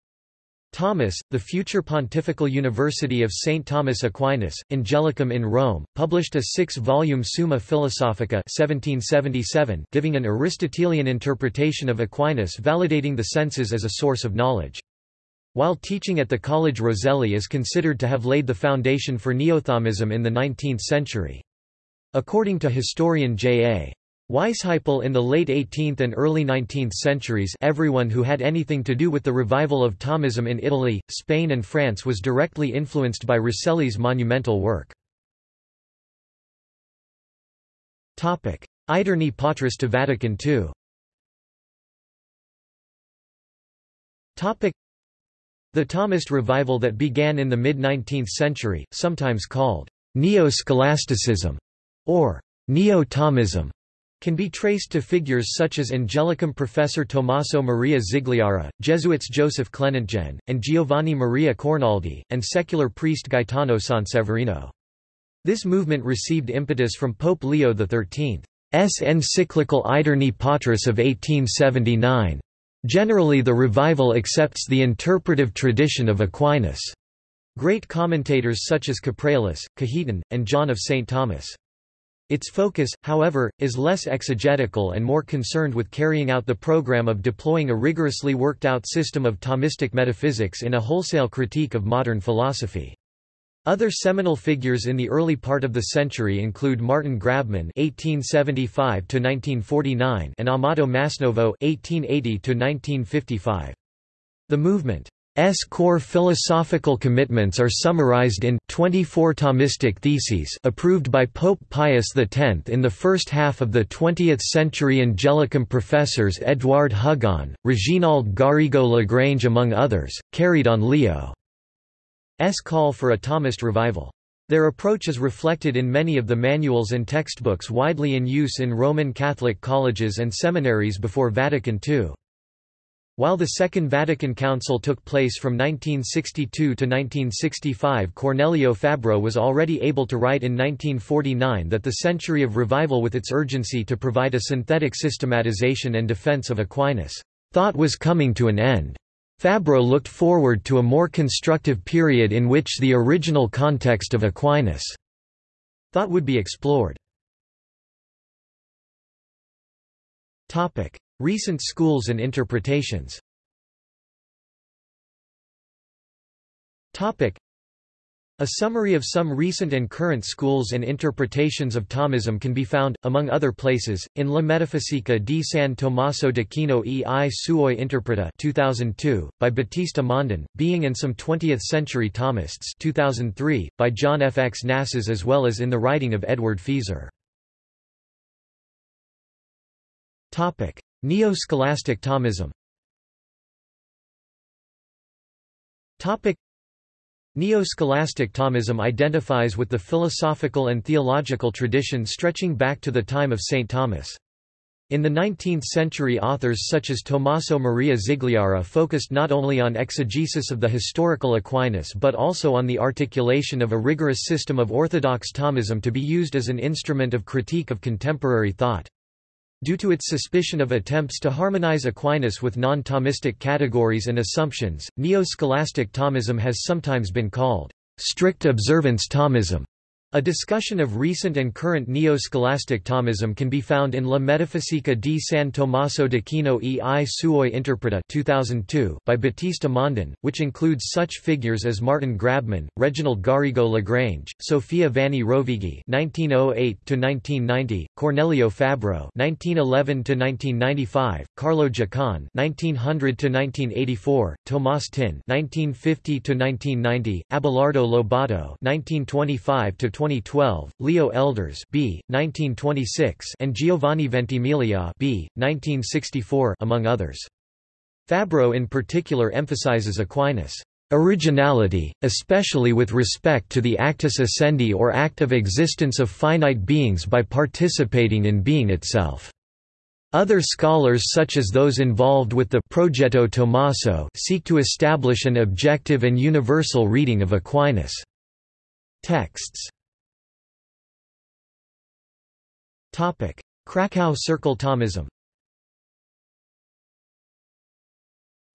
Thomas, the future Pontifical University of St. Thomas Aquinas, Angelicum in Rome, published a six-volume Summa Philosophica 1777 giving an Aristotelian interpretation of Aquinas validating the senses as a source of knowledge. While teaching at the College Roselli is considered to have laid the foundation for Neothomism in the 19th century. According to historian J.A. Weisheipl in the late 18th and early 19th centuries everyone who had anything to do with the revival of Thomism in Italy, Spain and France was directly influenced by Roselli's monumental work. Aeterni Patris to Vatican II The Thomist revival that began in the mid-19th century, sometimes called neo-scholasticism, or Neo-Thomism can be traced to figures such as Angelicum professor Tommaso Maria Zigliara, Jesuits Joseph Kleutgen, and Giovanni Maria Cornoldi, and secular priest Gaetano Sanseverino. This movement received impetus from Pope Leo XIII's encyclical Aeterni Patris of 1879. Generally the revival accepts the interpretive tradition of Aquinas. Great commentators such as Capreolus, Cajetan, and John of St. Thomas. Its focus, however, is less exegetical and more concerned with carrying out the program of deploying a rigorously worked-out system of Thomistic metaphysics in a wholesale critique of modern philosophy. Other seminal figures in the early part of the century include Martin Grabmann (1875–1949) and Amato Masnovo (1880–1955). The movement S core philosophical commitments are summarized in 24 Thomistic Theses approved by Pope Pius X in the first half of the 20th century Angelicum professors Edouard Hugon, Reginald Garrigou-Lagrange among others, carried on Leo's call for a Thomist revival. Their approach is reflected in many of the manuals and textbooks widely in use in Roman Catholic colleges and seminaries before Vatican II. While the Second Vatican Council took place from 1962 to 1965 Cornelio Fabro was already able to write in 1949 that the century of revival with its urgency to provide a synthetic systematization and defense of Aquinas' thought was coming to an end. Fabro looked forward to a more constructive period in which the original context of Aquinas' thought would be explored. Recent schools and interpretations a summary of some recent and current schools and interpretations of Thomism can be found, among other places, in La Metafisica di San Tommaso d'Aquino e i suoi interpreta 2002, by Battista Mondin, Being and Some Twentieth-Century Thomists 2003, by John F. X. Knasas as well as in the writing of Edward Feser. Neo-scholastic Thomism Neo-scholastic Thomism identifies with the philosophical and theological tradition stretching back to the time of St. Thomas. In the 19th century authors such as Tommaso Maria Zigliara focused not only on exegesis of the historical Aquinas but also on the articulation of a rigorous system of orthodox Thomism to be used as an instrument of critique of contemporary thought. Due to its suspicion of attempts to harmonize Aquinas with non-Thomistic categories and assumptions, neo-scholastic Thomism has sometimes been called strict observance Thomism. A discussion of recent and current neo-scholastic Thomism can be found in La Metafisica di San Tommaso d'Aquino e i suoi interpreta 2002 by Battista Mondin, which includes such figures as Martin Grabmann, Reginald Garrigou-Lagrange, Sofia Vanni Rovighi (1908–1990), Cornelio Fabro (1911–1995), Carlo Giacon (1900–1984), Tomas Tyn (1950–1990), Abelardo Lobato (1925 to 2012, Leo Elders B. 1926 and Giovanni Ventimiglia B. 1964 among others. Fabro in particular emphasizes Aquinas' originality, especially with respect to the actus essendi or act of existence of finite beings by participating in being itself. Other scholars such as those involved with the Progetto Tommaso seek to establish an objective and universal reading of Aquinas' texts. Krakow Circle Thomism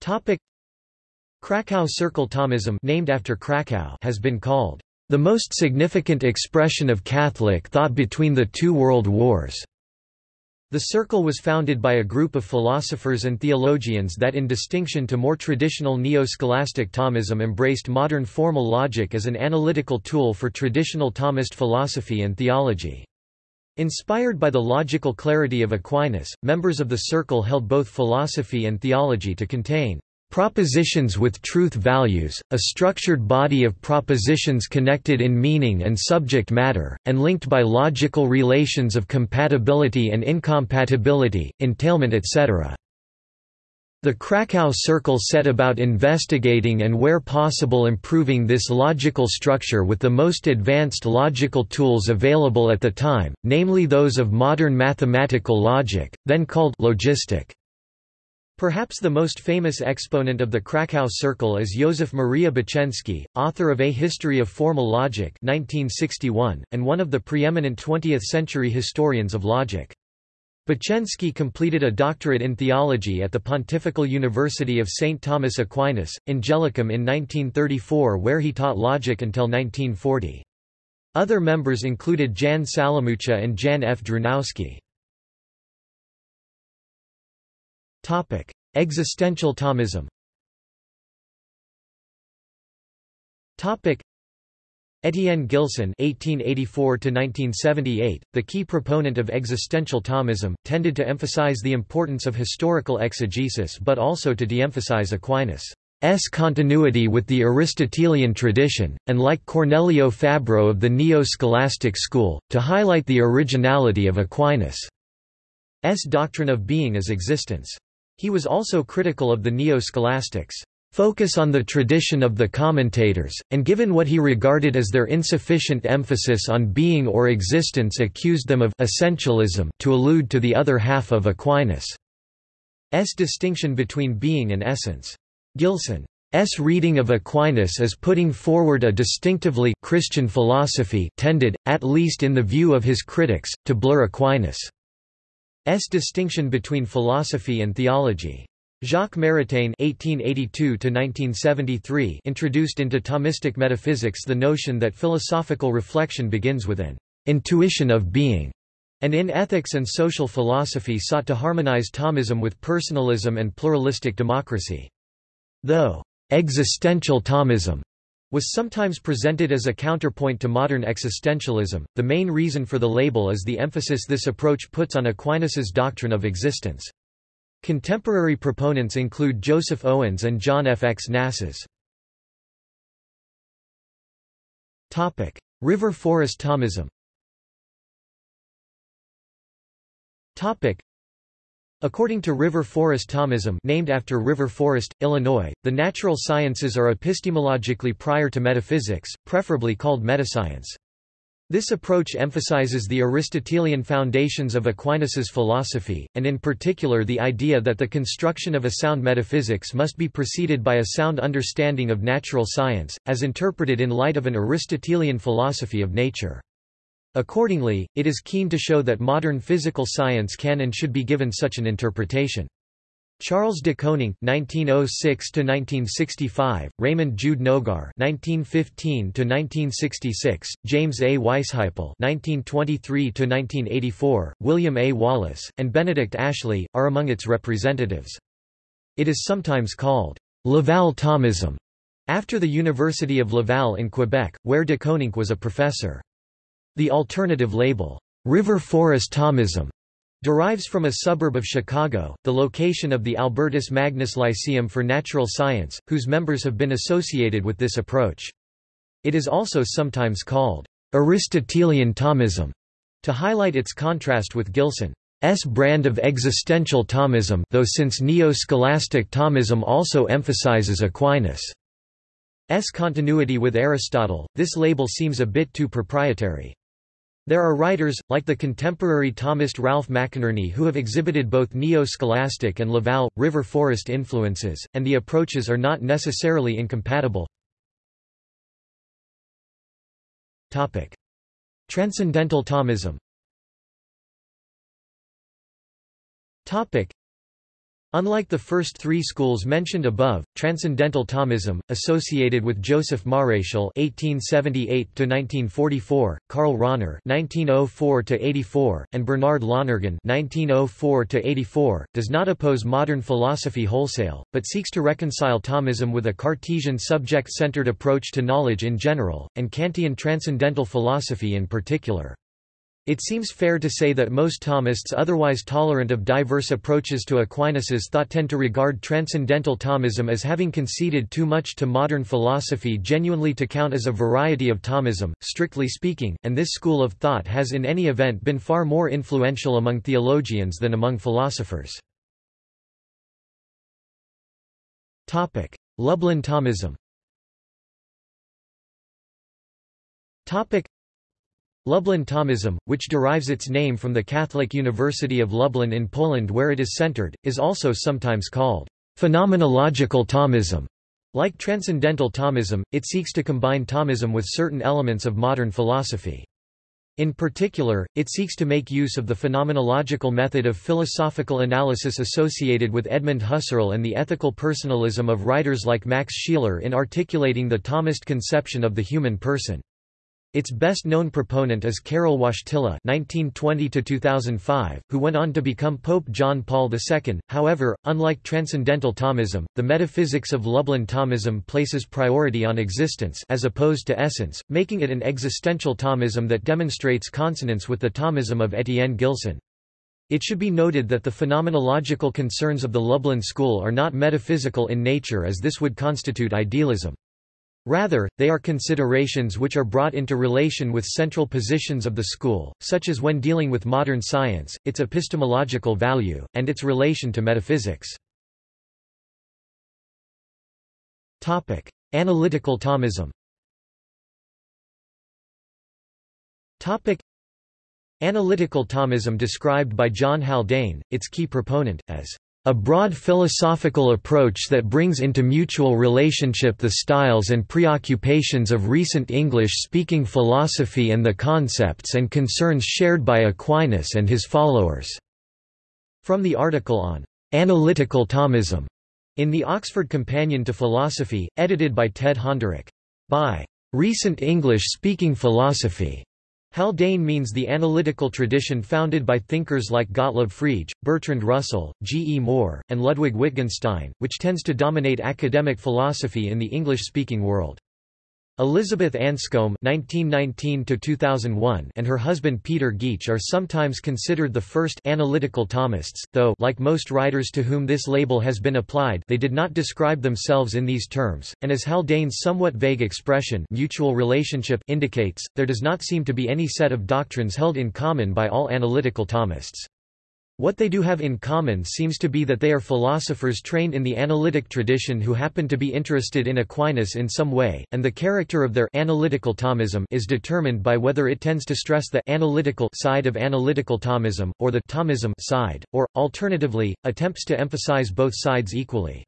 Topic: Krakow Circle Thomism named after Krakow has been called the most significant expression of Catholic thought between the two world wars. The Circle was founded by a group of philosophers and theologians that in distinction to more traditional neo-scholastic Thomism embraced modern formal logic as an analytical tool for traditional Thomist philosophy and theology. Inspired by the logical clarity of Aquinas, members of the Circle held both philosophy and theology to contain Propositions with truth values, a structured body of propositions connected in meaning and subject matter, and linked by logical relations of compatibility and incompatibility, entailment etc. The Krakow Circle set about investigating and where possible improving this logical structure with the most advanced logical tools available at the time, namely those of modern mathematical logic, then called logistic. Perhaps the most famous exponent of the Krakow Circle is Józef Maria Bocheński, author of A History of Formal Logic 1961, and one of the preeminent 20th-century historians of logic. Bocheński completed a doctorate in theology at the Pontifical University of St. Thomas Aquinas, Angelicum in 1934 where he taught logic until 1940. Other members included Jan Salamucha and Jan F. Drewnowski. Existential Thomism Etienne Gilson (1884–1978), the key proponent of existential Thomism, tended to emphasize the importance of historical exegesis, but also to de-emphasize Aquinas' S. continuity with the Aristotelian tradition, and like Cornelio Fabro of the Neo-Scholastic school, to highlight the originality of Aquinas' doctrine of being as existence. He was also critical of the neo-scholastics' focus on the tradition of the commentators, and given what he regarded as their insufficient emphasis on being or existence accused them of essentialism to allude to the other half of Aquinas' distinction between being and essence. Gilson's reading of Aquinas as putting forward a distinctively Christian philosophy tended, at least in the view of his critics, to blur Aquinas' S distinction between philosophy and theology. Jacques Maritain (1882–1973) introduced into Thomistic metaphysics the notion that philosophical reflection begins with an intuition of being, and in ethics and social philosophy sought to harmonize Thomism with personalism and pluralistic democracy. Though existential Thomism was sometimes presented as a counterpoint to modern existentialism. The main reason for the label is the emphasis this approach puts on Aquinas's doctrine of existence. Contemporary proponents include Joseph Owens and John F. X. Topic: River Forest Thomism. According to River Forest Thomism named after River Forest, Illinois, the natural sciences are epistemologically prior to metaphysics, preferably called metascience. This approach emphasizes the Aristotelian foundations of Aquinas's philosophy, and in particular the idea that the construction of a sound metaphysics must be preceded by a sound understanding of natural science, as interpreted in light of an Aristotelian philosophy of nature. Accordingly, it is keen to show that modern physical science can and should be given such an interpretation. Charles de Koninck (1906–1965), Raymond Jude Nogar (1915–1966), James A. Weisheipl (1923–1984), William A. Wallace, and Benedict Ashley are among its representatives. It is sometimes called Laval Thomism, after the University of Laval in Quebec, where de Koninck was a professor. The alternative label, River Forest Thomism, derives from a suburb of Chicago, the location of the Albertus Magnus Lyceum for Natural Science, whose members have been associated with this approach. It is also sometimes called Aristotelian Thomism, to highlight its contrast with Gilson's brand of existential Thomism though since Neo-Scholastic Thomism also emphasizes Aquinas' continuity with Aristotle, this label seems a bit too proprietary. There are writers, like the contemporary Thomist Ralph McInerny who have exhibited both neo-scholastic and Laval, river forest influences, and the approaches are not necessarily incompatible. Topic. Transcendental Thomism Topic. Unlike the first three schools mentioned above, Transcendental Thomism, associated with Joseph Maréchal (1878–1944), Karl Rahner (1904–84), and Bernard Lonergan (1904–84), does not oppose modern philosophy wholesale, but seeks to reconcile Thomism with a Cartesian subject-centered approach to knowledge in general, and Kantian transcendental philosophy in particular. It seems fair to say that most Thomists otherwise tolerant of diverse approaches to Aquinas's thought tend to regard transcendental Thomism as having conceded too much to modern philosophy genuinely to count as a variety of Thomism, strictly speaking, and this school of thought has in any event been far more influential among theologians than among philosophers. Lublin Thomism Lublin Thomism, which derives its name from the Catholic University of Lublin in Poland where it is centered, is also sometimes called phenomenological Thomism. Like Transcendental Thomism, it seeks to combine Thomism with certain elements of modern philosophy. In particular, it seeks to make use of the phenomenological method of philosophical analysis associated with Edmund Husserl and the ethical personalism of writers like Max Scheler in articulating the Thomist conception of the human person. Its best-known proponent is Karol Wojtyla (1920–2005), who went on to become Pope John Paul II. However, unlike Transcendental Thomism, the metaphysics of Lublin Thomism places priority on existence as opposed to essence, making it an existential Thomism that demonstrates consonance with the Thomism of Etienne Gilson. It should be noted that the phenomenological concerns of the Lublin school are not metaphysical in nature as this would constitute idealism. Rather, they are considerations which are brought into relation with central positions of the school, such as when dealing with modern science, its epistemological value, and its relation to metaphysics. Topic: Analytical Thomism Topic: Analytical Thomism described by John Haldane, its key proponent, as a broad philosophical approach that brings into mutual relationship the styles and preoccupations of recent English-speaking philosophy and the concepts and concerns shared by Aquinas and his followers." From the article on "'Analytical Thomism' in the Oxford Companion to Philosophy, edited by Ted Honderich. By "'Recent English-Speaking Philosophy' Haldane means the analytical tradition founded by thinkers like Gottlob Frege, Bertrand Russell, G. E. Moore, and Ludwig Wittgenstein, which tends to dominate academic philosophy in the English-speaking world. Elizabeth Anscombe (1919–2001) and her husband Peter Geach are sometimes considered the first analytical Thomists, though, like most writers to whom this label has been applied, they did not describe themselves in these terms. And as Haldane's somewhat vague expression "mutual relationship" indicates, there does not seem to be any set of doctrines held in common by all analytical Thomists. What they do have in common seems to be that they are philosophers trained in the analytic tradition who happen to be interested in Aquinas in some way, and the character of their analytical Thomism is determined by whether it tends to stress the analytical side of analytical Thomism, or the Thomism side, or, alternatively, attempts to emphasize both sides equally.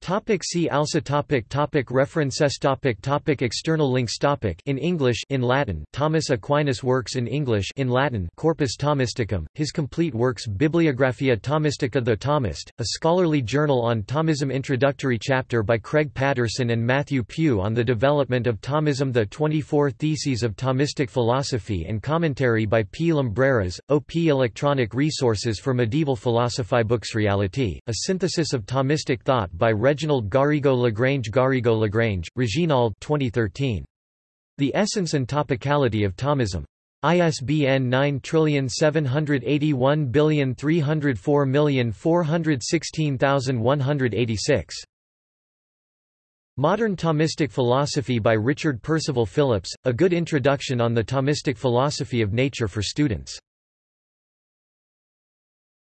Topic see also topic topic References topic topic External links topic In English in Latin Thomas Aquinas Works in English in Latin Corpus Thomisticum, his complete works Bibliographia Thomistica The Thomist, a scholarly journal on Thomism Introductory chapter by Craig Paterson and Matthew Pugh on the development of Thomism The 24 Theses of Thomistic Philosophy and commentary by P. Lumbreras, OP Electronic Resources for Medieval Philosophy Books Reality, a synthesis of Thomistic thought by Reginald Garrigou-Lagrange Garrigou-Lagrange, Reginald 2013. The Essence and Topicality of Thomism. ISBN 9781304416186. Modern Thomistic Philosophy by Richard Percival Phillips, a good introduction on the Thomistic philosophy of nature for students.